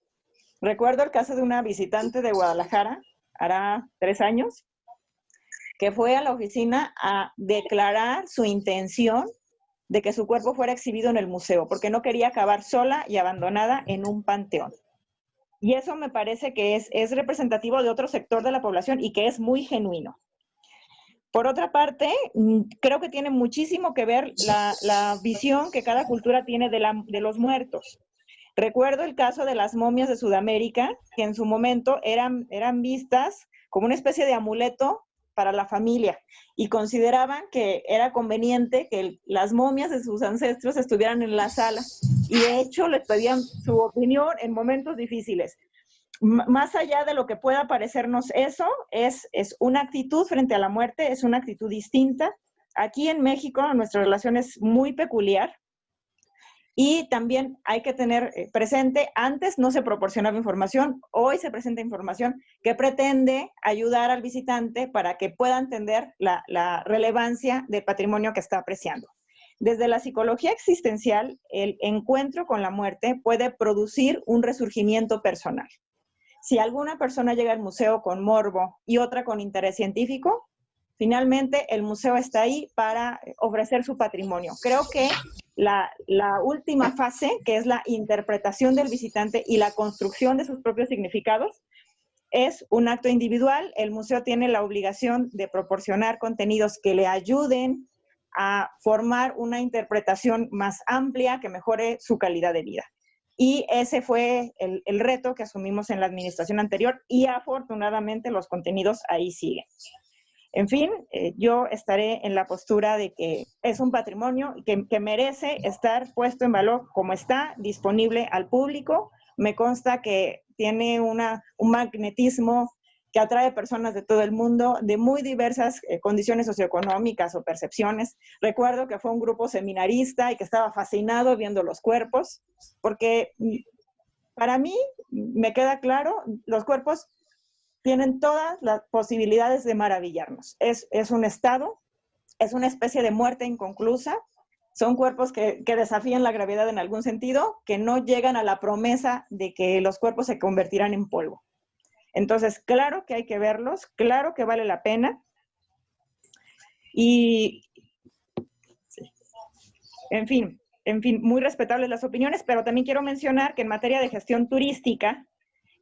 Recuerdo el caso de una visitante de Guadalajara, hará tres años, que fue a la oficina a declarar su intención de que su cuerpo fuera exhibido en el museo, porque no quería acabar sola y abandonada en un panteón. Y eso me parece que es, es representativo de otro sector de la población y que es muy genuino. Por otra parte, mm, creo que tiene muchísimo que ver la, visión que cada cultura tiene de, de los muertos. Recuerdo el caso de las momias de Sudamérica, que en su momento eran, eran vistas como una especie de amuleto para la familia y consideraban que era conveniente que las momias de sus ancestros estuvieran en la sala y de hecho les pedían su opinión en momentos difíciles. más allá de lo que pueda parecernos eso, es, es una actitud frente a la muerte, es una actitud distinta. Aquí en México nuestra relación es muy peculiar y también hay que tener eh, presente, antes no se proporcionaba información, hoy se presenta información que pretende ayudar al visitante para que pueda entender la, la relevancia del patrimonio que está apreciando. Desde la psicología existencial, el encuentro con la muerte puede producir un resurgimiento personal. Si alguna persona llega al museo con morbo y otra con interés científico, finalmente el museo está ahí para ofrecer su patrimonio. Creo que la, última fase, que es la interpretación del visitante y la construcción de sus propios significados, es un acto individual. El museo tiene la obligación de proporcionar contenidos que le ayuden a formar una interpretación más amplia que mejore su calidad de vida. Y ese fue el, reto que asumimos en la administración anterior y afortunadamente los contenidos ahí siguen. En fin, eh, yo estaré en la postura de que es un patrimonio que, merece estar puesto en valor como está, disponible al público. Me consta que tiene una, un magnetismo que atrae personas de todo el mundo, de muy diversas eh, condiciones socioeconómicas o percepciones. Recuerdo que fue un grupo seminarista y que estaba fascinado viendo los cuerpos, porque mm, para mí me queda claro, los cuerpos tienen todas las posibilidades de maravillarnos. Es, un estado, es una especie de muerte inconclusa, son cuerpos que, que, desafían la gravedad en algún sentido, que no llegan a la promesa de que los cuerpos se convertirán en polvo. Entonces, claro que hay que verlos, claro que vale la pena. Y, en fin, en fin, muy respetables las opiniones, pero también quiero mencionar que en materia de gestión turística,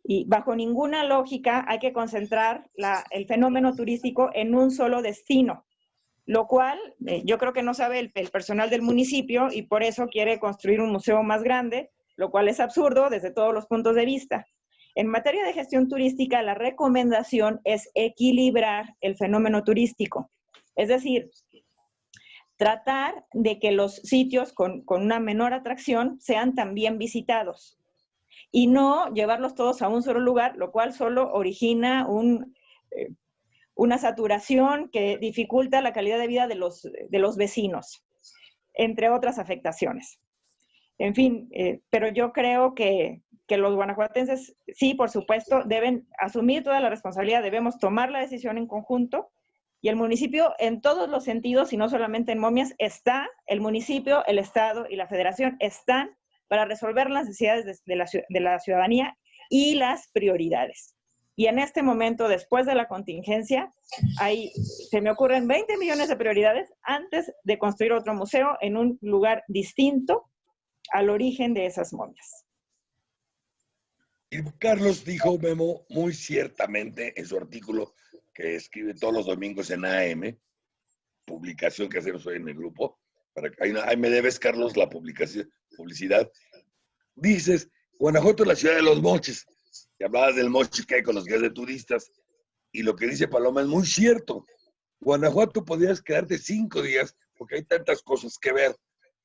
y bajo ninguna lógica hay que concentrar el fenómeno turístico en un solo destino, lo cual eh, yo creo que no sabe el personal del municipio y por eso quiere construir un museo más grande, lo cual es absurdo desde todos los puntos de vista. En materia de gestión turística, la recomendación es equilibrar el fenómeno turístico. Es decir, tratar de que los sitios con, una menor atracción sean también visitados y no llevarlos todos a un solo lugar, lo cual solo origina un, eh, una saturación que dificulta la calidad de vida de los, de los vecinos, entre otras afectaciones. En fin, eh, pero yo creo que, que los guanajuatenses, sí, por supuesto, deben asumir toda la responsabilidad, debemos tomar la decisión en conjunto y el municipio en todos los sentidos y no solamente en momias está, el municipio, el Estado y la Federación están para resolver las necesidades de, la, ciudadanía y las prioridades. Y en este momento, después de la contingencia, hay, se me ocurren 20 millones de prioridades antes de construir otro museo en un lugar distinto al origen de esas momias. Y Carlos dijo, Memo, muy ciertamente en su artículo que escribe todos los domingos en AM, publicación que hacemos hoy en el grupo, para ahí, me debes, Carlos, la publicación, publicidad. Dices, Guanajuato es la ciudad de los moches. Y hablabas del moche que hay con los guías de turistas. Y lo que dice Paloma es muy cierto. Guanajuato podrías quedarte cinco días porque hay tantas cosas que ver.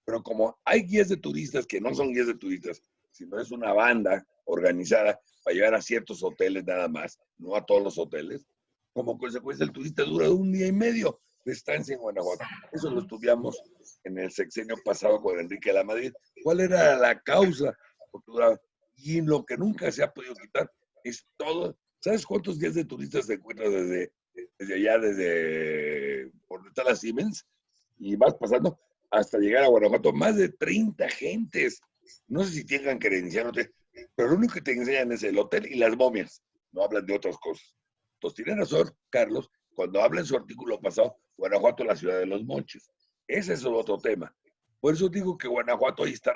Pero como hay guías de turistas que no son guías de turistas, sino es una banda organizada para llevar a ciertos hoteles nada más, no a todos los hoteles. Como consecuencia, el turista dura un día y medio de estancia en Guanajuato. Eso lo estudiamos en el sexenio pasado con Enrique de la Madrid. ¿Cuál era la causa? Y lo que nunca se ha podido quitar es todo. ¿Sabes cuántos días de turistas se encuentran desde, desde allá, desde por donde está la Siemens? Y vas pasando hasta llegar a Guanajuato, más de 30 gentes. No sé si tengan credencial o te, pero lo único que te enseñan es el hotel y las momias. No hablan de otras cosas. Entonces, tiene razón, Carlos, cuando habla en su artículo pasado, Guanajuato la ciudad de los moches. Ese es otro tema. Por eso digo que Guanajuato ahí está,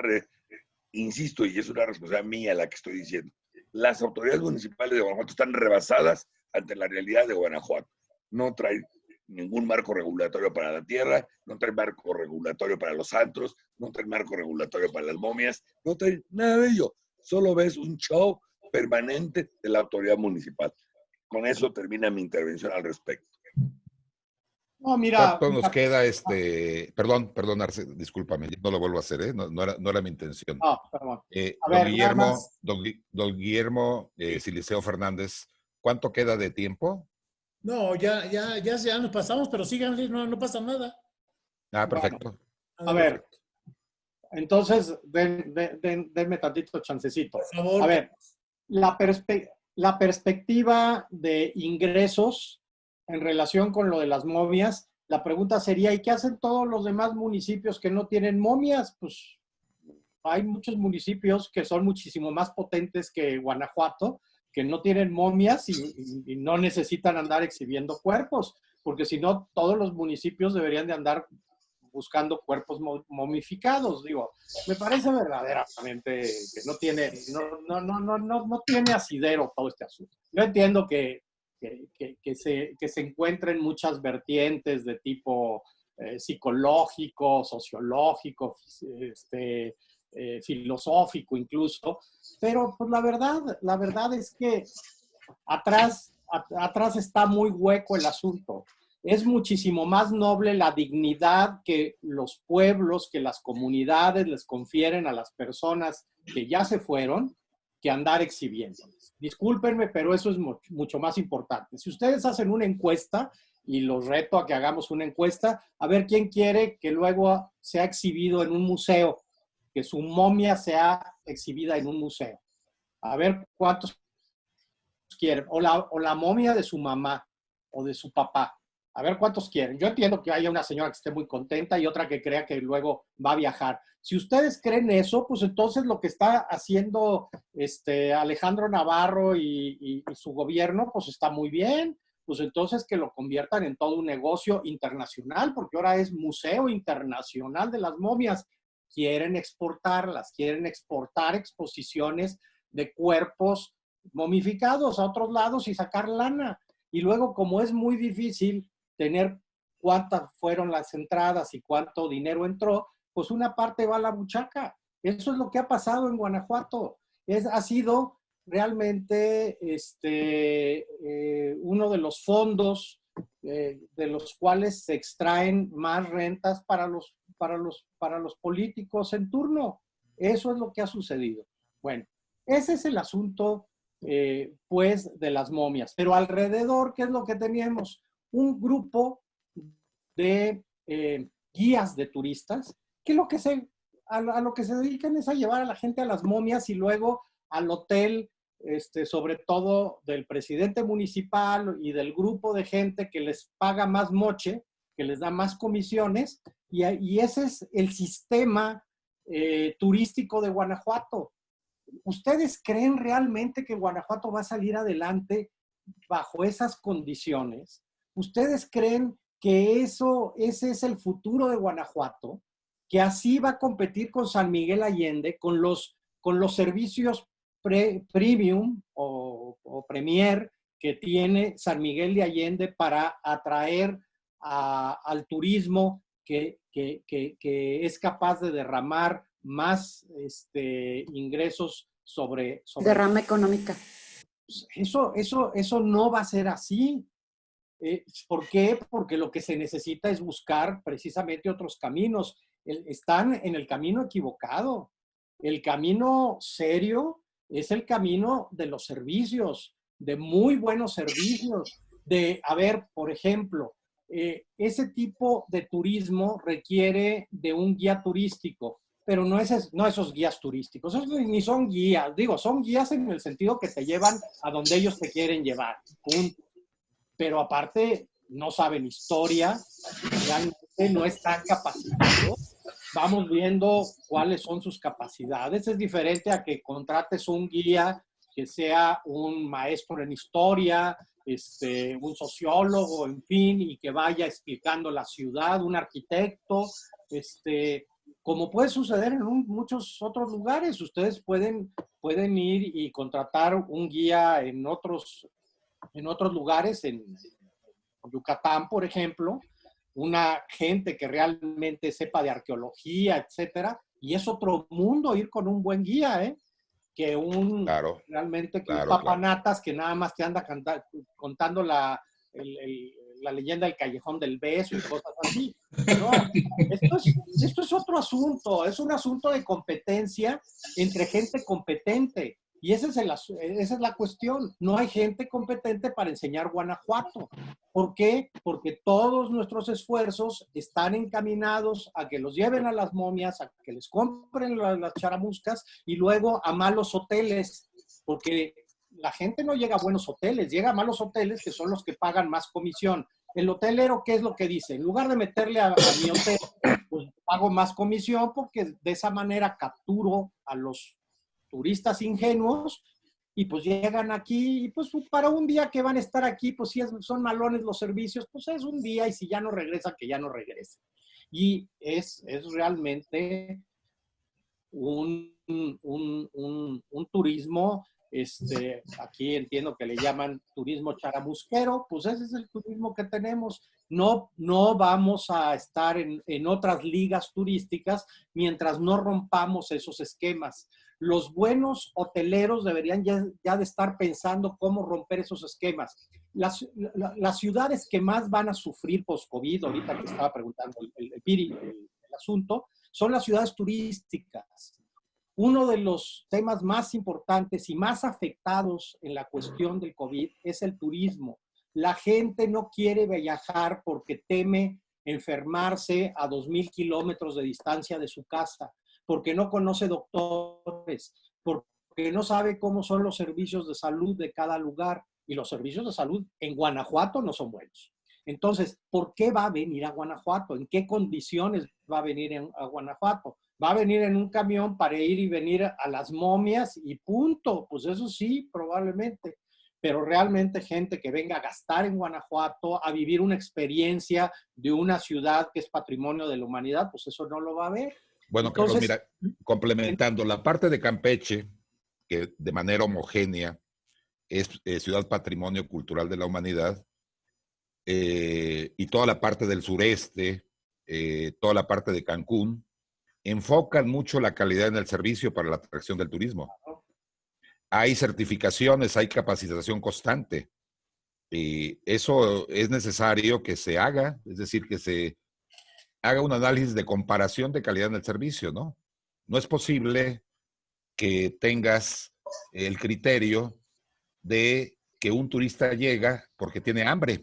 insisto, y es una responsabilidad mía la que estoy diciendo. Las autoridades municipales de Guanajuato están rebasadas ante la realidad de Guanajuato. No trae ningún marco regulatorio para la tierra, no trae marco regulatorio para los antros, no trae marco regulatorio para las momias, no trae nada de ello solo ves un show permanente de la autoridad municipal. Con eso termina mi intervención al respecto. No, mira. ¿Cuánto nos queda este? Perdón, perdón, Arce, discúlpame, no lo vuelvo a hacer, ¿eh? no, era, no era, mi intención. No, perdón. Eh, don, Guillermo, don, Guillermo, eh, Siliceo Fernández, ¿cuánto queda de tiempo? No, ya, ya, ya, ya nos pasamos, pero síganle, no, no pasa nada. Ah, perfecto. a ver, entonces, den, denme tantito chancecito. A ver, la, la perspectiva de ingresos en relación con lo de las momias, la pregunta sería, ¿y qué hacen todos los demás municipios que no tienen momias? Pues hay muchos municipios que son muchísimo más potentes que Guanajuato, que no tienen momias y, no necesitan andar exhibiendo cuerpos, porque si no, todos los municipios deberían de andar buscando cuerpos momificados. Digo, me parece verdaderamente que no tiene, no, no, no, no, no tiene asidero todo este asunto. Yo entiendo que, que, se, que se encuentren muchas vertientes de tipo eh, psicológico, sociológico, este, eh, filosófico incluso, pero pues la verdad, la verdad es que atrás, atrás está muy hueco el asunto. Es muchísimo más noble la dignidad que los pueblos, que las comunidades les confieren a las personas que ya se fueron, que andar exhibiéndoles. Discúlpenme, pero eso es mucho más importante. Si ustedes hacen una encuesta, y los reto a que hagamos una encuesta, a ver quién quiere que luego sea exhibido en un museo, que su momia sea exhibida en un museo. A ver cuántos quieren. O la, o la momia de su mamá o de su papá. A ver cuántos quieren. Yo entiendo que haya una señora que esté muy contenta y otra que crea que luego va a viajar. Si ustedes creen eso, pues entonces lo que está haciendo este Alejandro Navarro y, su gobierno, pues está muy bien. Pues entonces que lo conviertan en todo un negocio internacional, porque ahora es Museo Internacional de las Momias. Quieren exportarlas, quieren exportar exposiciones de cuerpos momificados a otros lados y sacar lana. Y luego, como es muy difícil tener cuántas fueron las entradas y cuánto dinero entró, pues una parte va a la buchaca. Eso es lo que ha pasado en Guanajuato. Es, ha sido realmente este, eh, uno de los fondos eh, de los cuales se extraen más rentas para los, para, los, para los políticos en turno. Eso es lo que ha sucedido. Bueno, ese es el asunto, eh, pues, de las momias. Pero alrededor, ¿qué es lo que teníamos? Un grupo de guías de turistas que lo que se, a, lo que se dedican es a llevar a la gente a las momias y luego al hotel, este, sobre todo del presidente municipal y del grupo de gente que les paga más moche, que les da más comisiones, y, y ese es el sistema eh, turístico de Guanajuato. ¿Ustedes creen realmente que Guanajuato va a salir adelante bajo esas condiciones? ¿Ustedes creen que eso, ese es el futuro de Guanajuato? que así va a competir con San Miguel Allende, con los, con los servicios premium o, premier que tiene San Miguel de Allende para atraer al turismo que, es capaz de derramar más este, ingresos sobre, sobre... Derrama económica. Eso, eso, eso no va a ser así. Eh, ¿Por qué? Porque lo que se necesita es buscar precisamente otros caminos están en el camino equivocado. El camino serio es el camino de los servicios, de muy buenos servicios, de, a ver, por ejemplo, eh, ese tipo de turismo requiere de un guía turístico, pero no, es, no esos guías turísticos, ni son guías, digo, son guías en el sentido que te llevan a donde ellos te quieren llevar, Pero aparte, no saben historia, realmente no están capacitados vamos viendo cuáles son sus capacidades. Es diferente a que contrates un guía que sea un maestro en historia, este, un sociólogo, en fin, y que vaya explicando la ciudad, un arquitecto, este, como puede suceder en muchos otros lugares. Ustedes pueden, pueden ir y contratar un guía en otros, en otros lugares, en Yucatán, por ejemplo, una gente que realmente sepa de arqueología, etcétera, y es otro mundo ir con un buen guía, ¿eh? Que un realmente que un papanatas que nada más te anda contando la, la leyenda del callejón del beso y cosas así. No, esto es, esto es otro asunto, es un asunto de competencia entre gente competente. Y esa es, esa es la cuestión. No hay gente competente para enseñar Guanajuato. ¿Por qué? Porque todos nuestros esfuerzos están encaminados a que los lleven a las momias, a que les compren las, charamuscas y luego a malos hoteles. Porque la gente no llega a buenos hoteles, llega a malos hoteles que son los que pagan más comisión. El hotelero, ¿qué es lo que dice? En lugar de meterle a, a mi hotel, pues pago más comisión porque de esa manera capturo a los turistas ingenuos y pues llegan aquí y pues para un día que van a estar aquí, pues si son malones los servicios, pues es un día y si ya no regresan, que ya no regresen. Y es, es realmente un, un, un, turismo, este, aquí entiendo que le llaman turismo charamusquero, pues ese es el turismo que tenemos. No, no vamos a estar en, en otras ligas turísticas mientras no rompamos esos esquemas los buenos hoteleros deberían ya, de estar pensando cómo romper esos esquemas. Las, ciudades que más van a sufrir post-COVID, ahorita que estaba preguntando el, el, el, asunto, son las ciudades turísticas. uno de los temas más importantes y más afectados en la cuestión del COVID es el turismo. La gente no quiere viajar porque teme enfermarse a 2.000 kilómetros de distancia de su casa, porque no conoce doctores, porque no sabe cómo son los servicios de salud de cada lugar. Y los servicios de salud en Guanajuato no son buenos. Entonces, ¿por qué va a venir a Guanajuato? ¿En qué condiciones va a venir a Guanajuato? Va a venir en un camión para ir y venir a las momias y punto. Pues eso sí, probablemente pero realmente gente que venga a gastar en Guanajuato, a vivir una experiencia de una ciudad que es patrimonio de la humanidad, pues eso no lo va a ver. Bueno, Carlos, mira, complementando la parte de Campeche, que de manera homogénea es eh, ciudad patrimonio cultural de la humanidad, eh, y toda la parte del sureste, eh, toda la parte de Cancún, enfocan mucho la calidad en el servicio para la atracción del turismo hay certificaciones, hay capacitación constante. Y eso es necesario que se haga, es decir, que se haga un análisis de comparación de calidad en el servicio, ¿no? No es posible que tengas el criterio de que un turista llega porque tiene hambre,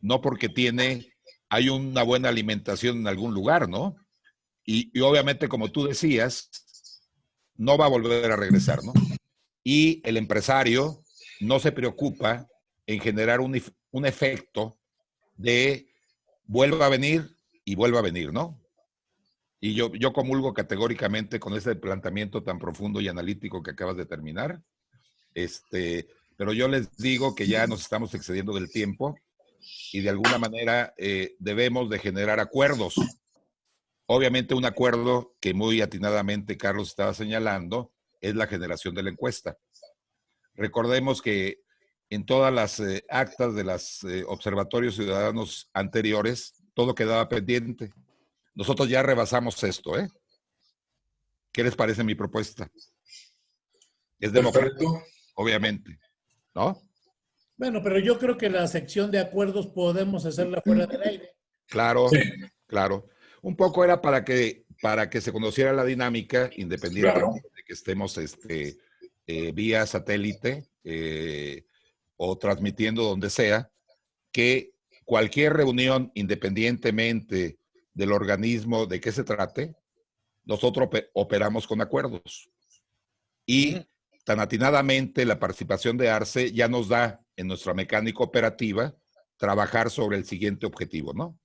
no porque tiene, hay una buena alimentación en algún lugar, ¿no? Y, y obviamente, como tú decías, no va a volver a regresar, ¿no? y el empresario no se preocupa en generar un, efecto de vuelva a venir y vuelva a venir, ¿no? Y yo, yo comulgo categóricamente con ese planteamiento tan profundo y analítico que acabas de terminar. Este, pero yo les digo que ya nos estamos excediendo del tiempo y de alguna manera eh, debemos de generar acuerdos. Obviamente un acuerdo que muy atinadamente Carlos estaba señalando es la generación de la encuesta. Recordemos que en todas las eh, actas de los eh, observatorios ciudadanos anteriores, todo quedaba pendiente. Nosotros ya rebasamos esto, ¿eh? ¿Qué les parece mi propuesta? Es democrático, obviamente, ¿no? Bueno, pero yo creo que la sección de acuerdos podemos hacerla fuera del aire. Claro, claro. Un poco era para que, para que se conociera la dinámica, independientemente que estemos este, eh, vía satélite eh, o transmitiendo donde sea, que cualquier reunión, independientemente del organismo de qué se trate, nosotros operamos con acuerdos. Y tan atinadamente la participación de ARCE ya nos da en nuestra mecánica operativa trabajar sobre el siguiente objetivo, ¿no?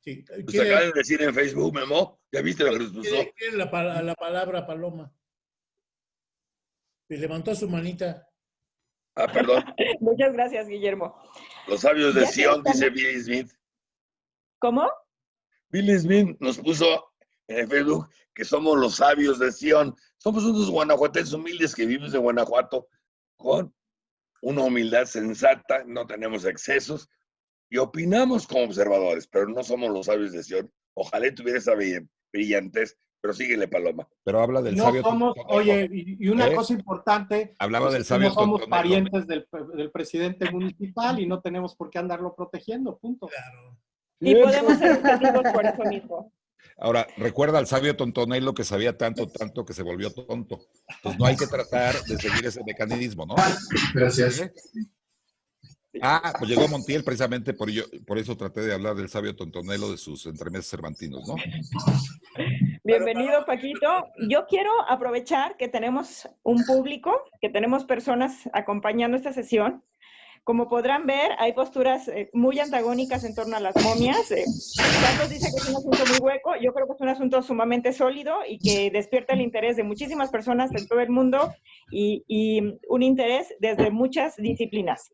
Sí. Pues acaba de decir en Facebook, Memo, ¿ya viste lo que nos puso? la, la palabra, Paloma? Y levantó su manita. Ah, perdón. <laughs> Muchas gracias, Guillermo. Los sabios de Sion, dice Billy Smith. ¿Cómo? Billy Smith nos puso en Facebook que somos los sabios de Sion. Somos unos guanajuatenses humildes que vivimos en Guanajuato con una humildad sensata, no tenemos excesos y opinamos como observadores, pero no somos los sabios de Sion. Ojalá tuviera esa brillantez pero síguele, Paloma. Pero habla del no sabio. Somos, oye, y una ¿Eh? cosa importante. Hablaba pues, del sabio. No somos parientes del, del, presidente municipal y no tenemos por qué andarlo protegiendo, punto. Claro. Y podemos ser educativos por eso mismo. Ahora, recuerda al sabio Tontonelo que sabía tanto, tanto que se volvió tonto. Entonces no hay que tratar de seguir ese mecanismo, ¿no? Gracias. Ah, pues llegó Montiel precisamente por, yo, por eso traté de hablar del sabio Tontonelo de sus entremeses cervantinos, ¿no? <laughs> Bienvenido, Paquito. Yo quiero aprovechar que tenemos un público, que tenemos personas acompañando esta sesión como podrán ver, hay posturas eh, muy antagónicas en torno a las momias. Eh, Carlos dice que es un asunto muy hueco, yo creo que es un asunto sumamente sólido y que despierta el interés de muchísimas personas en todo el mundo y, y un interés desde muchas disciplinas.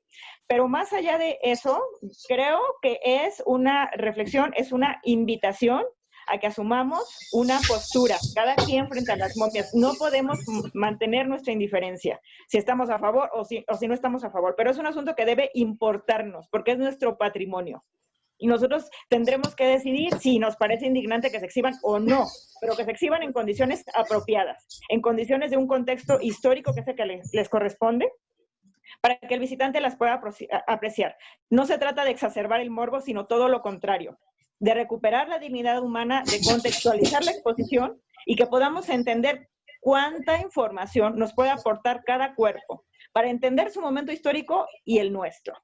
Pero más allá de eso, creo que es una reflexión, es una invitación a que asumamos una postura, cada quien frente a las momias. No podemos mantener nuestra indiferencia, si estamos a favor o si, no estamos a favor, pero es un asunto que debe importarnos, porque es nuestro patrimonio. Y nosotros tendremos que decidir si nos parece indignante que se exhiban o no, pero que se exhiban en condiciones apropiadas, en condiciones de un contexto histórico que es el que les corresponde, para que el visitante las pueda apreciar. No se trata de exacerbar el morbo, sino todo lo contrario de recuperar la dignidad humana, de contextualizar la exposición y que podamos entender cuánta información nos puede aportar cada cuerpo para entender su momento histórico y el nuestro.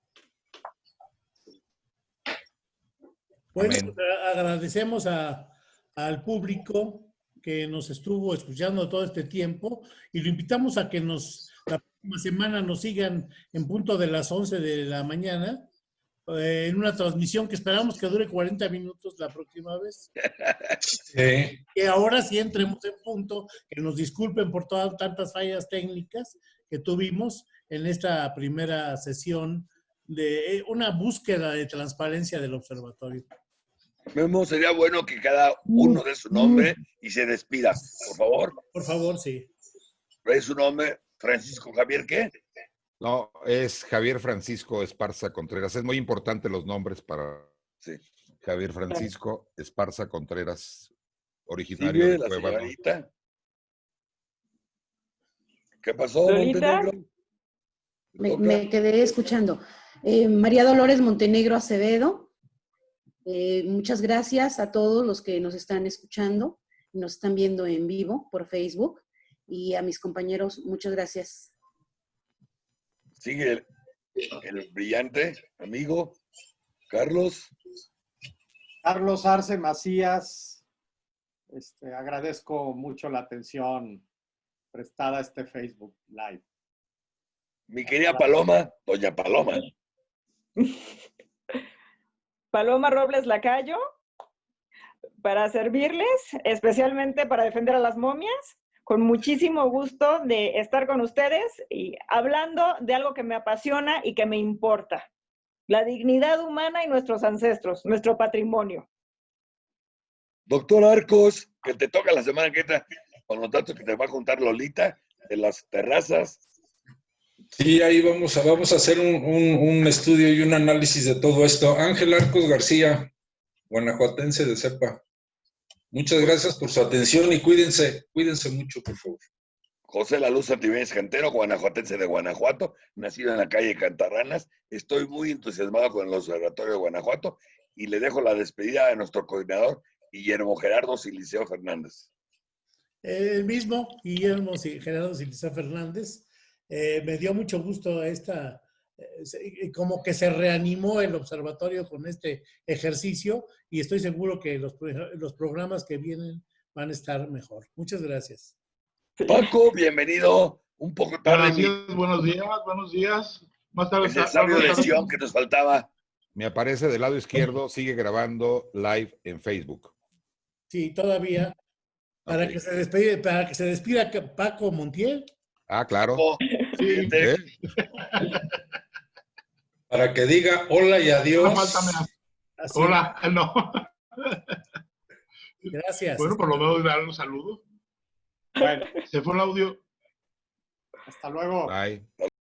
Bueno, pues, agradecemos a- al público que nos estuvo escuchando todo este tiempo y lo invitamos a que nos próxima semana nos sigan en punto de las 11 de la mañana eh, en una transmisión que esperamos que dure 40 minutos la próxima vez. <laughs> Sí. Que ahora sí entremos en punto, que nos disculpen por todas tantas fallas técnicas que tuvimos en esta primera sesión de eh, una búsqueda de transparencia del observatorio. Memo, sería bueno que cada uno dé su nombre y se despida, por favor. Por favor, sí. ¿Dé su nombre? Francisco Javier, ¿qué? No, es Javier Francisco Esparza Contreras. Es muy importante los nombres para Sí. Javier Francisco Esparza Contreras, originario Sigue de la Cueva. señorita. ¿Qué pasó. Montenegro? Me quedé escuchando. Eh, María Dolores Montenegro Acevedo, eh, muchas gracias a todos los que nos están escuchando, nos están viendo en vivo por Facebook y a mis compañeros, muchas gracias. Sigue el, el brillante amigo Carlos. Carlos Arce Macías, este, agradezco mucho la atención prestada a este Facebook Live. Mi querida Paloma, doña Paloma. Paloma Robles Lacayo, para servirles, especialmente para defender a las momias. Con muchísimo gusto de estar con ustedes y hablando de algo que me apasiona y que me importa. La dignidad humana y nuestros ancestros, nuestro patrimonio. Doctor Arcos, que te toca la semana que entra con los datos que te va a contar Lolita de las terrazas. Sí, ahí vamos a, vamos a hacer un, un- un estudio y un análisis de todo esto. Ángel Arcos García, guanajuatense de cepa. Muchas gracias por su atención y cuídense, cuídense mucho, por favor. José La Luz Cantero, guanajuatense de Guanajuato, nacido en la calle Cantarranas. Estoy muy entusiasmado con el Observatorio de Guanajuato y le dejo la despedida a nuestro coordinador Guillermo Gerardo Siliceo Fernández. El mismo, Guillermo y Gerardo Silisa Fernández, eh, me dio mucho gusto esta, como que se reanimó el observatorio con este ejercicio y estoy seguro que los, los programas que vienen van a estar mejor. Muchas gracias. Paco, bienvenido. Un poco tarde, mi- buenos días, buenos días. Más tarde. ese sabio de Sion que nos faltaba. Me aparece del lado izquierdo, sigue grabando live en Facebook. Sí, todavía. Para, que, se despide, para que se despida Paco Montiel. Ah, claro. Sí, ¿Eh? <laughs> Para que diga hola y adiós. no falta más. Así, Hola, <laughs> no. Gracias. Bueno, por lo menos dar un saludo. Bueno, Se fue el audio. hasta luego. Bye.